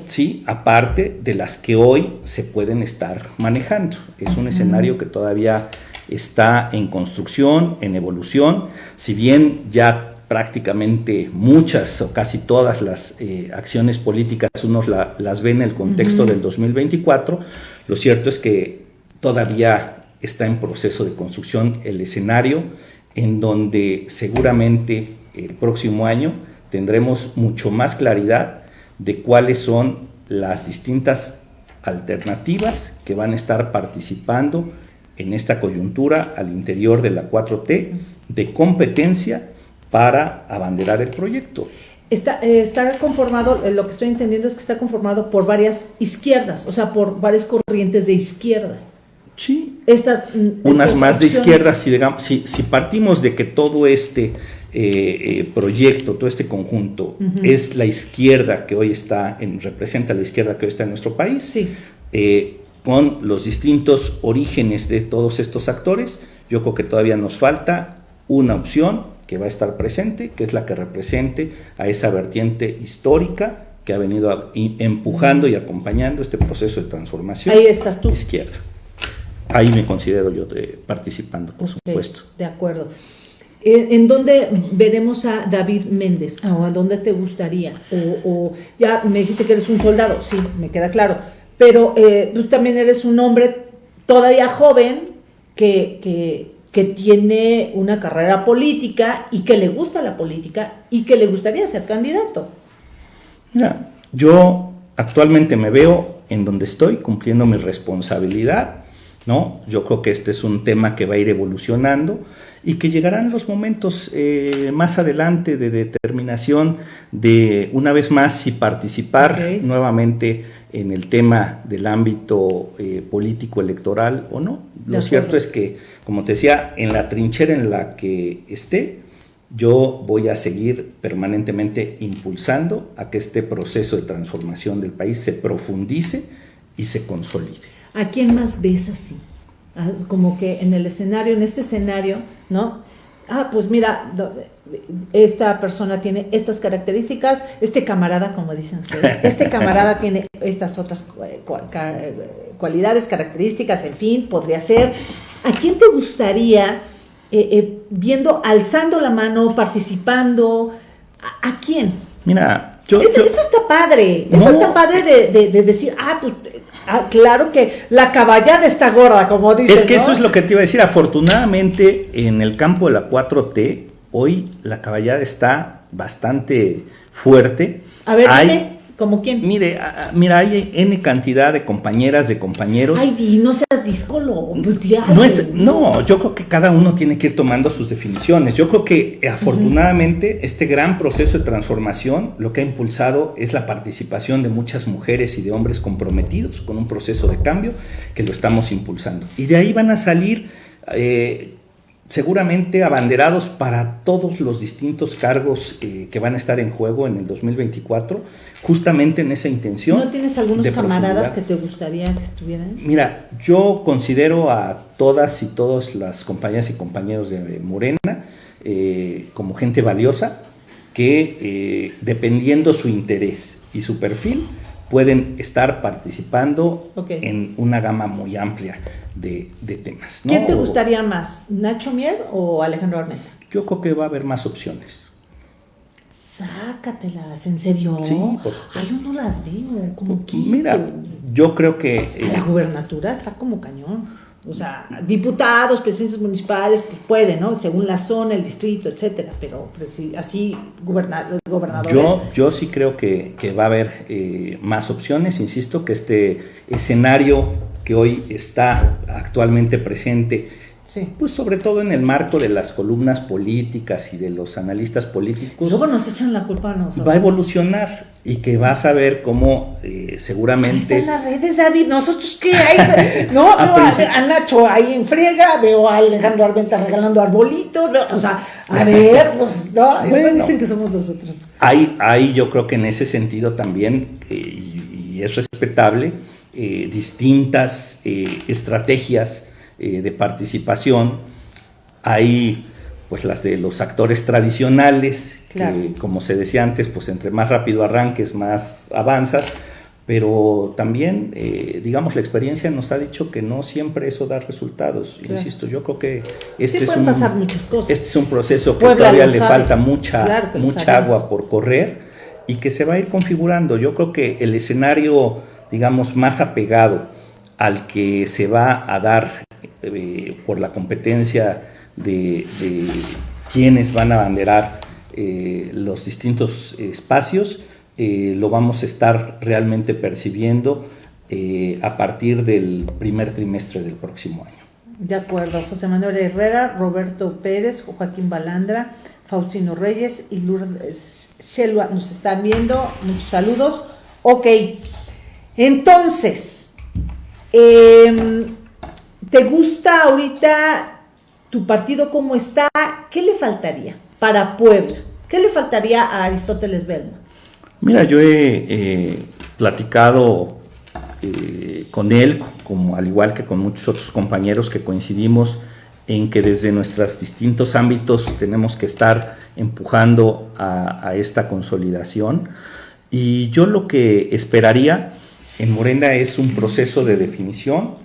B: sí, aparte de las que hoy se pueden estar manejando. Es un escenario que todavía está en construcción, en evolución, si bien ya prácticamente muchas o casi todas las eh, acciones políticas uno las ve en el contexto del 2024, lo cierto es que todavía está en proceso de construcción el escenario en donde seguramente el próximo año tendremos mucho más claridad de cuáles son las distintas alternativas que van a estar participando en esta coyuntura al interior de la 4T de competencia para abanderar el proyecto.
A: Está, eh, está conformado, eh, lo que estoy entendiendo es que está conformado por varias izquierdas, o sea, por varias corrientes de izquierda.
B: Sí.
A: Estas,
B: mm, Unas más de izquierda, si, digamos, si, si partimos de que todo este eh, proyecto, todo este conjunto, es la izquierda que hoy está, en, representa la izquierda que hoy está en nuestro país,
A: sí.
B: con los distintos orígenes de todos estos actores, yo creo que todavía nos falta una opción que va a estar presente, que es la que represente a esa vertiente histórica que ha venido empujando y acompañando este proceso de transformación.
A: Ahí estás tú.
B: Izquierda. Ahí me considero yo de, participando, por supuesto.
A: De acuerdo. ¿En dónde veremos a David Méndez? ¿O a dónde te gustaría? O, ya me dijiste que eres un soldado, sí, me queda claro. Pero eh, tú también eres un hombre todavía joven que, que, que tiene una carrera política y que le gusta la política y que le gustaría ser candidato.
B: Mira, yo actualmente me veo en donde estoy cumpliendo mi responsabilidad, ¿no? Yo creo que este es un tema que va a ir evolucionando y que llegarán los momentos eh, más adelante de determinación de una vez más si participar nuevamente en el tema del ámbito eh, político electoral o no. Lo cierto es que, como te decía, en la trinchera en la que esté, yo voy a seguir permanentemente impulsando a que este proceso de transformación del país se profundice y se consolide.
A: ¿A quién más ves así? Ah, como que en el escenario, en este escenario, ¿no? Ah, pues mira, esta persona tiene estas características, este camarada, como dicen ustedes, este camarada tiene estas otras cualidades, características, en fin, podría ser. ¿A quién te gustaría, eh, eh, viendo, alzando la mano, participando, a, quién?
B: Mira,
A: yo, eso está padre, eso está padre de, de, decir, ah, pues Ah, claro que la caballada está gorda, como dicen.
B: Es que eso es lo que te iba a decir. Afortunadamente, en el campo de la 4T, hoy la caballada está bastante fuerte.
A: A ver, Hay, ¿Como quién?
B: Mire, mira, hay N cantidad de compañeras, de compañeros.
A: Ay, di, no seas discolo. Pues,
B: no, es, no, yo creo que cada uno tiene que ir tomando sus definiciones. Yo creo que afortunadamente este gran proceso de transformación lo que ha impulsado es la participación de muchas mujeres y de hombres comprometidos con un proceso de cambio que lo estamos impulsando. Y de ahí van a salir eh, seguramente abanderados para todos los distintos cargos eh, que van a estar en juego en el 2024, justamente en esa intención.
A: ¿No tienes algunos camaradas que te gustaría que estuvieran?
B: Mira, yo considero a todas y todas las compañeras y compañeros de Morena eh, como gente valiosa que eh, dependiendo su interés y su perfil, pueden estar participando en una gama muy amplia de, temas.
A: ¿Quién te gustaría más, Nacho Mier o Alejandro Armenta?
B: Yo creo que va a haber más opciones.
A: Sácatelas, ¿en serio?
B: Sí,
A: por Ay, yo no las veo, como que...
B: Mira, yo creo que...
A: la gubernatura está como cañón. O sea, diputados, presidentes municipales, pues puede, ¿no? Según la zona, el distrito, etcétera, pero así gobernadores.
B: Yo, yo sí creo que, va a haber eh, más opciones, insisto, que este escenario que hoy está actualmente presente pues sobre todo en el marco de las columnas políticas y de los analistas políticos.
A: Luego nos echan la culpa a nosotros.
B: Va a evolucionar y que vas a ver cómo eh, seguramente...
A: Ahí están las redes, David. ¿Nosotros qué hay? No, veo a, Nacho ahí en friega, veo a Alejandro Arventa regalando arbolitos, o sea, a ver, pues, no, bueno, dicen que somos nosotros.
B: Hay, hay, yo creo que en ese sentido también, eh, y, es respetable, eh, distintas estrategias eh, de participación. Hay pues las de los actores tradicionales, que como se decía antes, pues entre más rápido arranques, más avanzas, pero también, eh, digamos, la experiencia nos ha dicho que no siempre eso da resultados. Insisto, yo creo que este, es un, este es un proceso que todavía le falta mucha, mucha agua por correr y que se va a ir configurando. Yo creo que el escenario, digamos, más apegado al que se va a dar eh, por la competencia de, quienes van a abanderar eh, los distintos espacios, eh, lo vamos a estar realmente percibiendo a partir del primer trimestre del próximo año.
A: De acuerdo, José Manuel Herrera, Roberto Pérez, Joaquín Balandra, Faustino Reyes y Lourdes Shelwa nos están viendo. Muchos saludos. Ok, entonces, eh, ¿Te gusta ahorita tu partido cómo está? ¿Qué le faltaría para Puebla? ¿Qué le faltaría a Aristóteles Belma?
B: Mira, yo he platicado eh, con él, como, al igual que con muchos otros compañeros que coincidimos en que desde nuestros distintos ámbitos tenemos que estar empujando a, esta consolidación. Y yo lo que esperaría en Morena es un proceso de definición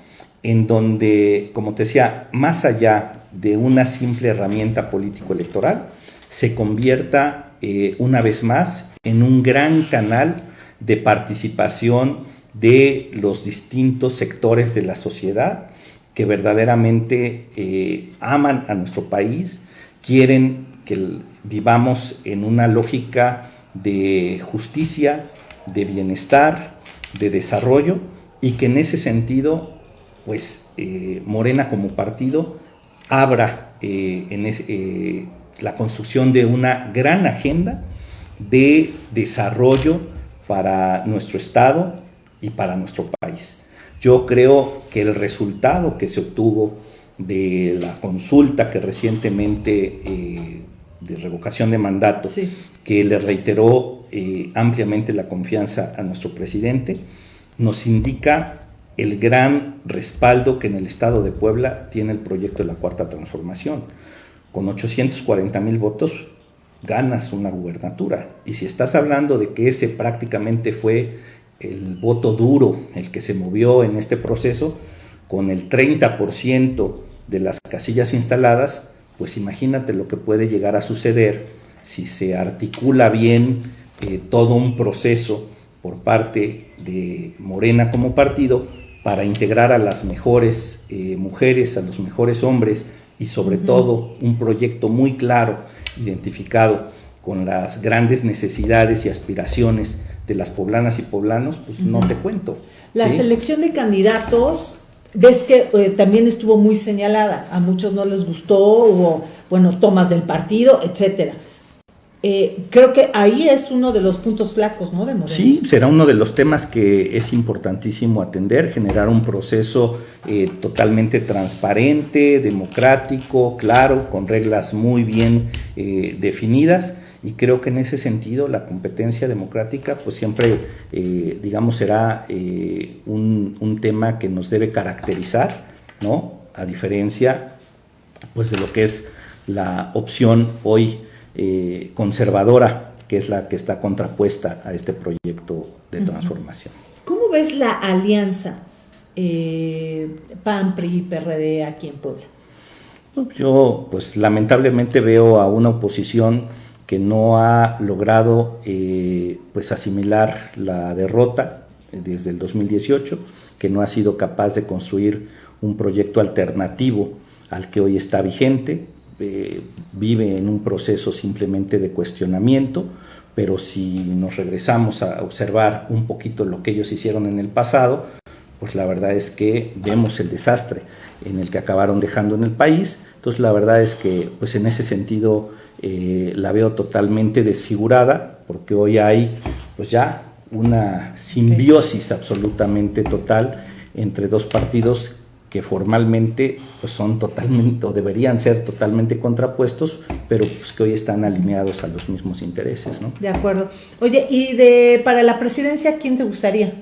B: en donde, como te decía, más allá de una simple herramienta político-electoral, se convierta eh, una vez más en un gran canal de participación de los distintos sectores de la sociedad que verdaderamente eh, aman a nuestro país, quieren que vivamos en una lógica de justicia, de bienestar, de desarrollo y que en ese sentido, pues eh, Morena como partido abra eh, en la construcción de una gran agenda de desarrollo para nuestro Estado y para nuestro país. Yo creo que el resultado que se obtuvo de la consulta que recientemente eh, de revocación de mandato, que le reiteró eh, ampliamente la confianza a nuestro presidente, nos indica el gran respaldo que en el estado de Puebla tiene el proyecto de la Cuarta Transformación. Con 840 mil votos ganas una gubernatura. Y si estás hablando de que ese prácticamente fue el voto duro, el que se movió en este proceso, con el 30% de las casillas instaladas, pues imagínate lo que puede llegar a suceder si se articula bien eh, todo un proceso por parte de Morena como partido para integrar a las mejores eh, mujeres, a los mejores hombres y sobre todo un proyecto muy claro, identificado con las grandes necesidades y aspiraciones de las poblanas y poblanos, pues no te cuento.
A: La selección de candidatos, ves que eh, también estuvo muy señalada, a muchos no les gustó, hubo, bueno, tomas del partido, etcétera. Eh, creo que ahí es uno de los puntos flacos, ¿no? De
B: Sí, será uno de los temas que es importantísimo atender, generar un proceso eh, totalmente transparente, democrático, claro, con reglas muy bien definidas y creo que en ese sentido la competencia democrática pues siempre, eh, digamos, será eh, un, tema que nos debe caracterizar, ¿no? A diferencia pues de lo que es la opción hoy eh, conservadora, que es la que está contrapuesta a este proyecto de transformación.
A: ¿Cómo ves la alianza PAN, PRI y PRD aquí en Puebla?
B: Yo pues lamentablemente veo a una oposición que no ha logrado eh, pues asimilar la derrota desde el 2018, que no ha sido capaz de construir un proyecto alternativo al que hoy está vigente, eh, vive en un proceso simplemente de cuestionamiento, pero si nos regresamos a observar un poquito lo que ellos hicieron en el pasado, pues la verdad es que vemos el desastre en el que acabaron dejando en el país. Entonces la verdad es que pues en ese sentido eh, la veo totalmente desfigurada porque hoy hay pues ya una simbiosis absolutamente total entre dos partidos que formalmente pues son totalmente o deberían ser totalmente contrapuestos, pero pues que hoy están alineados a los mismos intereses, ¿no?
A: De acuerdo. Oye, ¿y de para la presidencia quién te gustaría?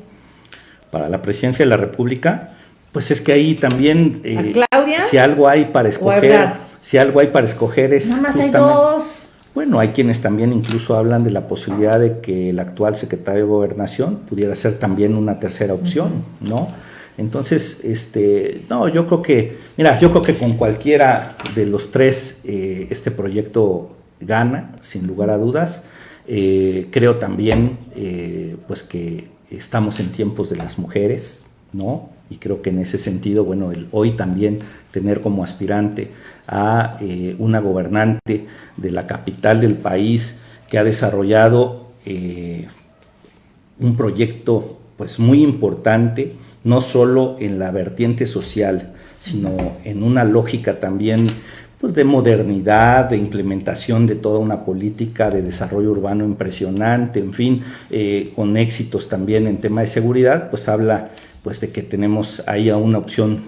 B: Para la presidencia de la República, pues es que ahí también
A: eh, Claudia?
B: si algo hay para escoger si algo hay para escoger es...
A: Nada más hay dos.
B: Bueno, hay quienes también incluso hablan de la posibilidad de que el actual secretario de Gobernación pudiera ser también una tercera opción, ¿no? Entonces, este, no, yo creo que, mira, yo creo que con cualquiera de los tres eh, este proyecto gana, sin lugar a dudas. Eh, creo también, eh, pues que estamos en tiempos de las mujeres, ¿no? Y creo que en ese sentido, bueno, el, hoy también tener como aspirante a una gobernante de la capital del país que ha desarrollado un proyecto pues muy importante, no solo en la vertiente social, sino en una lógica también pues, de modernidad, de implementación de toda una política de desarrollo urbano impresionante, en fin, eh, con éxitos también en tema de seguridad, pues habla pues de que tenemos ahí una opción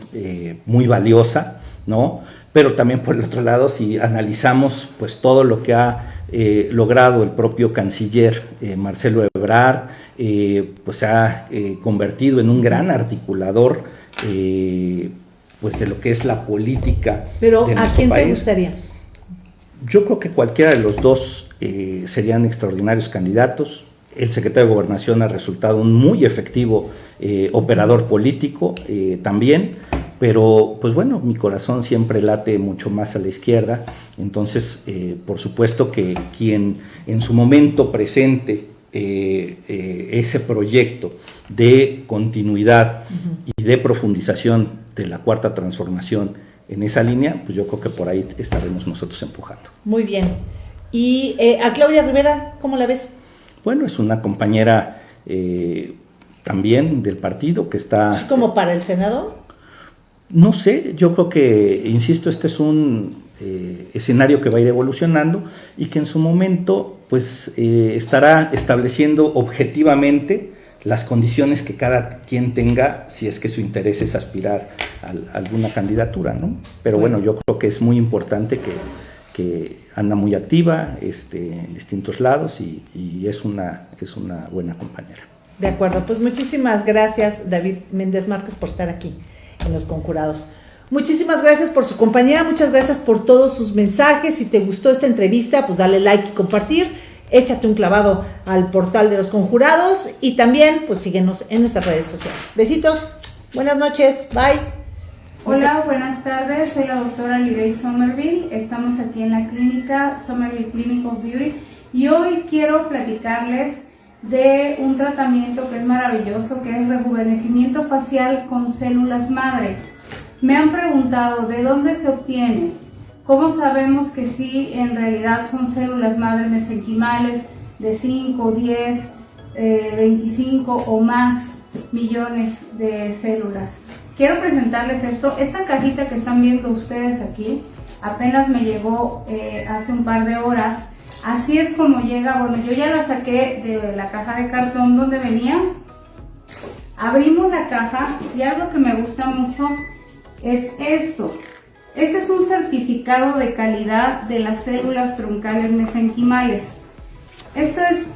B: muy valiosa, ¿no? pero también por el otro lado, si analizamos pues todo lo que ha eh, logrado el propio canciller eh, Marcelo Ebrard, eh, pues se ha convertido en un gran articulador pues de lo que es la política.
A: Pero ¿a quién te gustaría?
B: Yo creo que cualquiera de los dos serían extraordinarios candidatos. El secretario de Gobernación ha resultado un muy efectivo operador político también pero pues bueno, mi corazón siempre late mucho más a la izquierda, entonces eh, por supuesto que quien en su momento presente eh, eh, ese proyecto de continuidad y de profundización de la cuarta transformación en esa línea, pues yo creo que por ahí estaremos nosotros empujando.
A: Muy bien. ¿Y a Claudia Rivera, cómo la ves?
B: Bueno, es una compañera también del partido que está...
A: ¿Es como para el Senado?
B: No sé, yo creo que, insisto, este es un eh, escenario que va a ir evolucionando y que en su momento pues eh, estará estableciendo objetivamente las condiciones que cada quien tenga si es que su interés es aspirar a, alguna candidatura, ¿no? Pero bueno, yo creo que es muy importante que, anda muy activa este, en distintos lados y, y, es, una, es una buena compañera.
A: De acuerdo, pues muchísimas gracias David Méndez Márquez por estar aquí en los conjurados. Muchísimas gracias por su compañía, muchas gracias por todos sus mensajes. Si te gustó esta entrevista, pues dale like y compartir. Échate un clavado al portal de los conjurados y también pues síguenos en nuestras redes sociales. Besitos, buenas noches, bye.
C: Hola, buenas tardes, soy la doctora Lidey Somerville, estamos aquí en la clínica Somerville Clinic of Beauty y hoy quiero platicarles de un tratamiento que es maravilloso, que es rejuvenecimiento facial con células madre. Me han preguntado de dónde se obtiene, cómo sabemos que sí en realidad son células madre mesenquimales de 5, 10, 25 o más millones de células. Quiero presentarles esto, esta cajita que están viendo ustedes aquí, apenas me llegó eh, hace un par de horas Así es como llega, bueno, yo ya la saqué de la caja de cartón donde venía. Abrimos la caja y algo que me gusta mucho es esto. Este es un certificado de calidad de las células troncales mesenquimales. Esto es,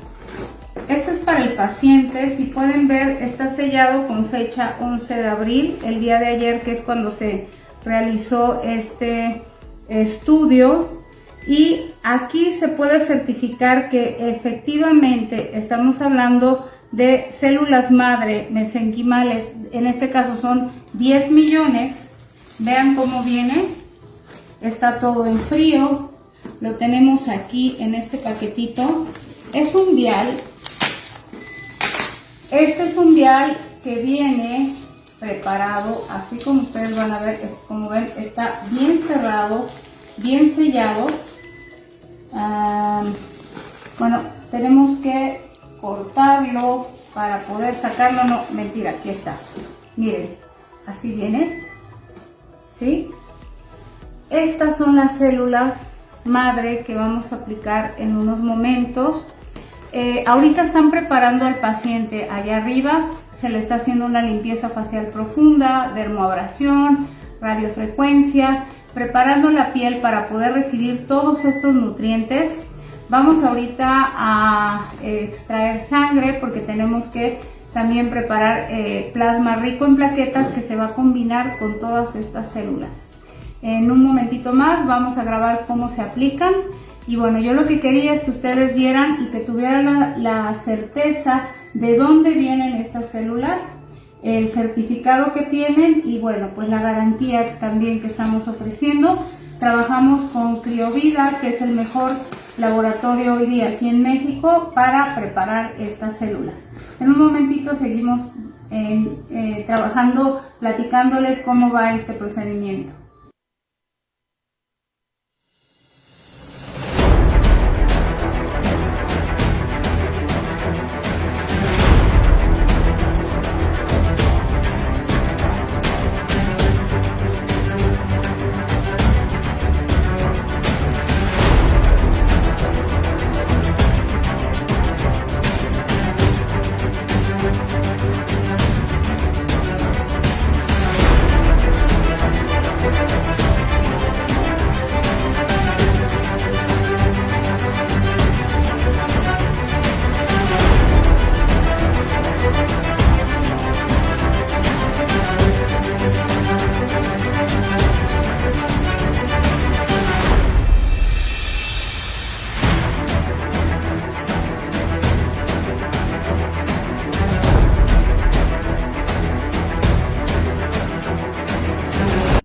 C: esto es para el paciente, si pueden ver está sellado con fecha 11 de abril, el día de ayer que es cuando se realizó este estudio y aquí se puede certificar que efectivamente estamos hablando de células madre mesenquimales, en este caso son 10 millones, vean cómo viene, está todo en frío, lo tenemos aquí en este paquetito, es un vial, este es un vial que viene preparado, así como ustedes van a ver, como ven, está bien cerrado, bien sellado, bueno, tenemos que cortarlo para poder sacarlo. No, mentira, aquí está. Miren, así viene. Estas son las células madre que vamos a aplicar en unos momentos. Eh, ahorita están preparando al paciente allá arriba, se le está haciendo una limpieza facial profunda, dermoabrasión, radiofrecuencia, preparando la piel para poder recibir todos estos nutrientes. Vamos ahorita a extraer sangre porque tenemos que también preparar eh, plasma rico en plaquetas que se va a combinar con todas estas células. En un momentito más vamos a grabar cómo se aplican y bueno, yo lo que quería es que ustedes vieran y que tuvieran la certeza de dónde vienen estas células el certificado que tienen y bueno, pues la garantía también que estamos ofreciendo. Trabajamos con Criovida, que es el mejor laboratorio hoy día aquí en México para preparar estas células. En un momentito seguimos eh, trabajando, platicándoles cómo va este procedimiento.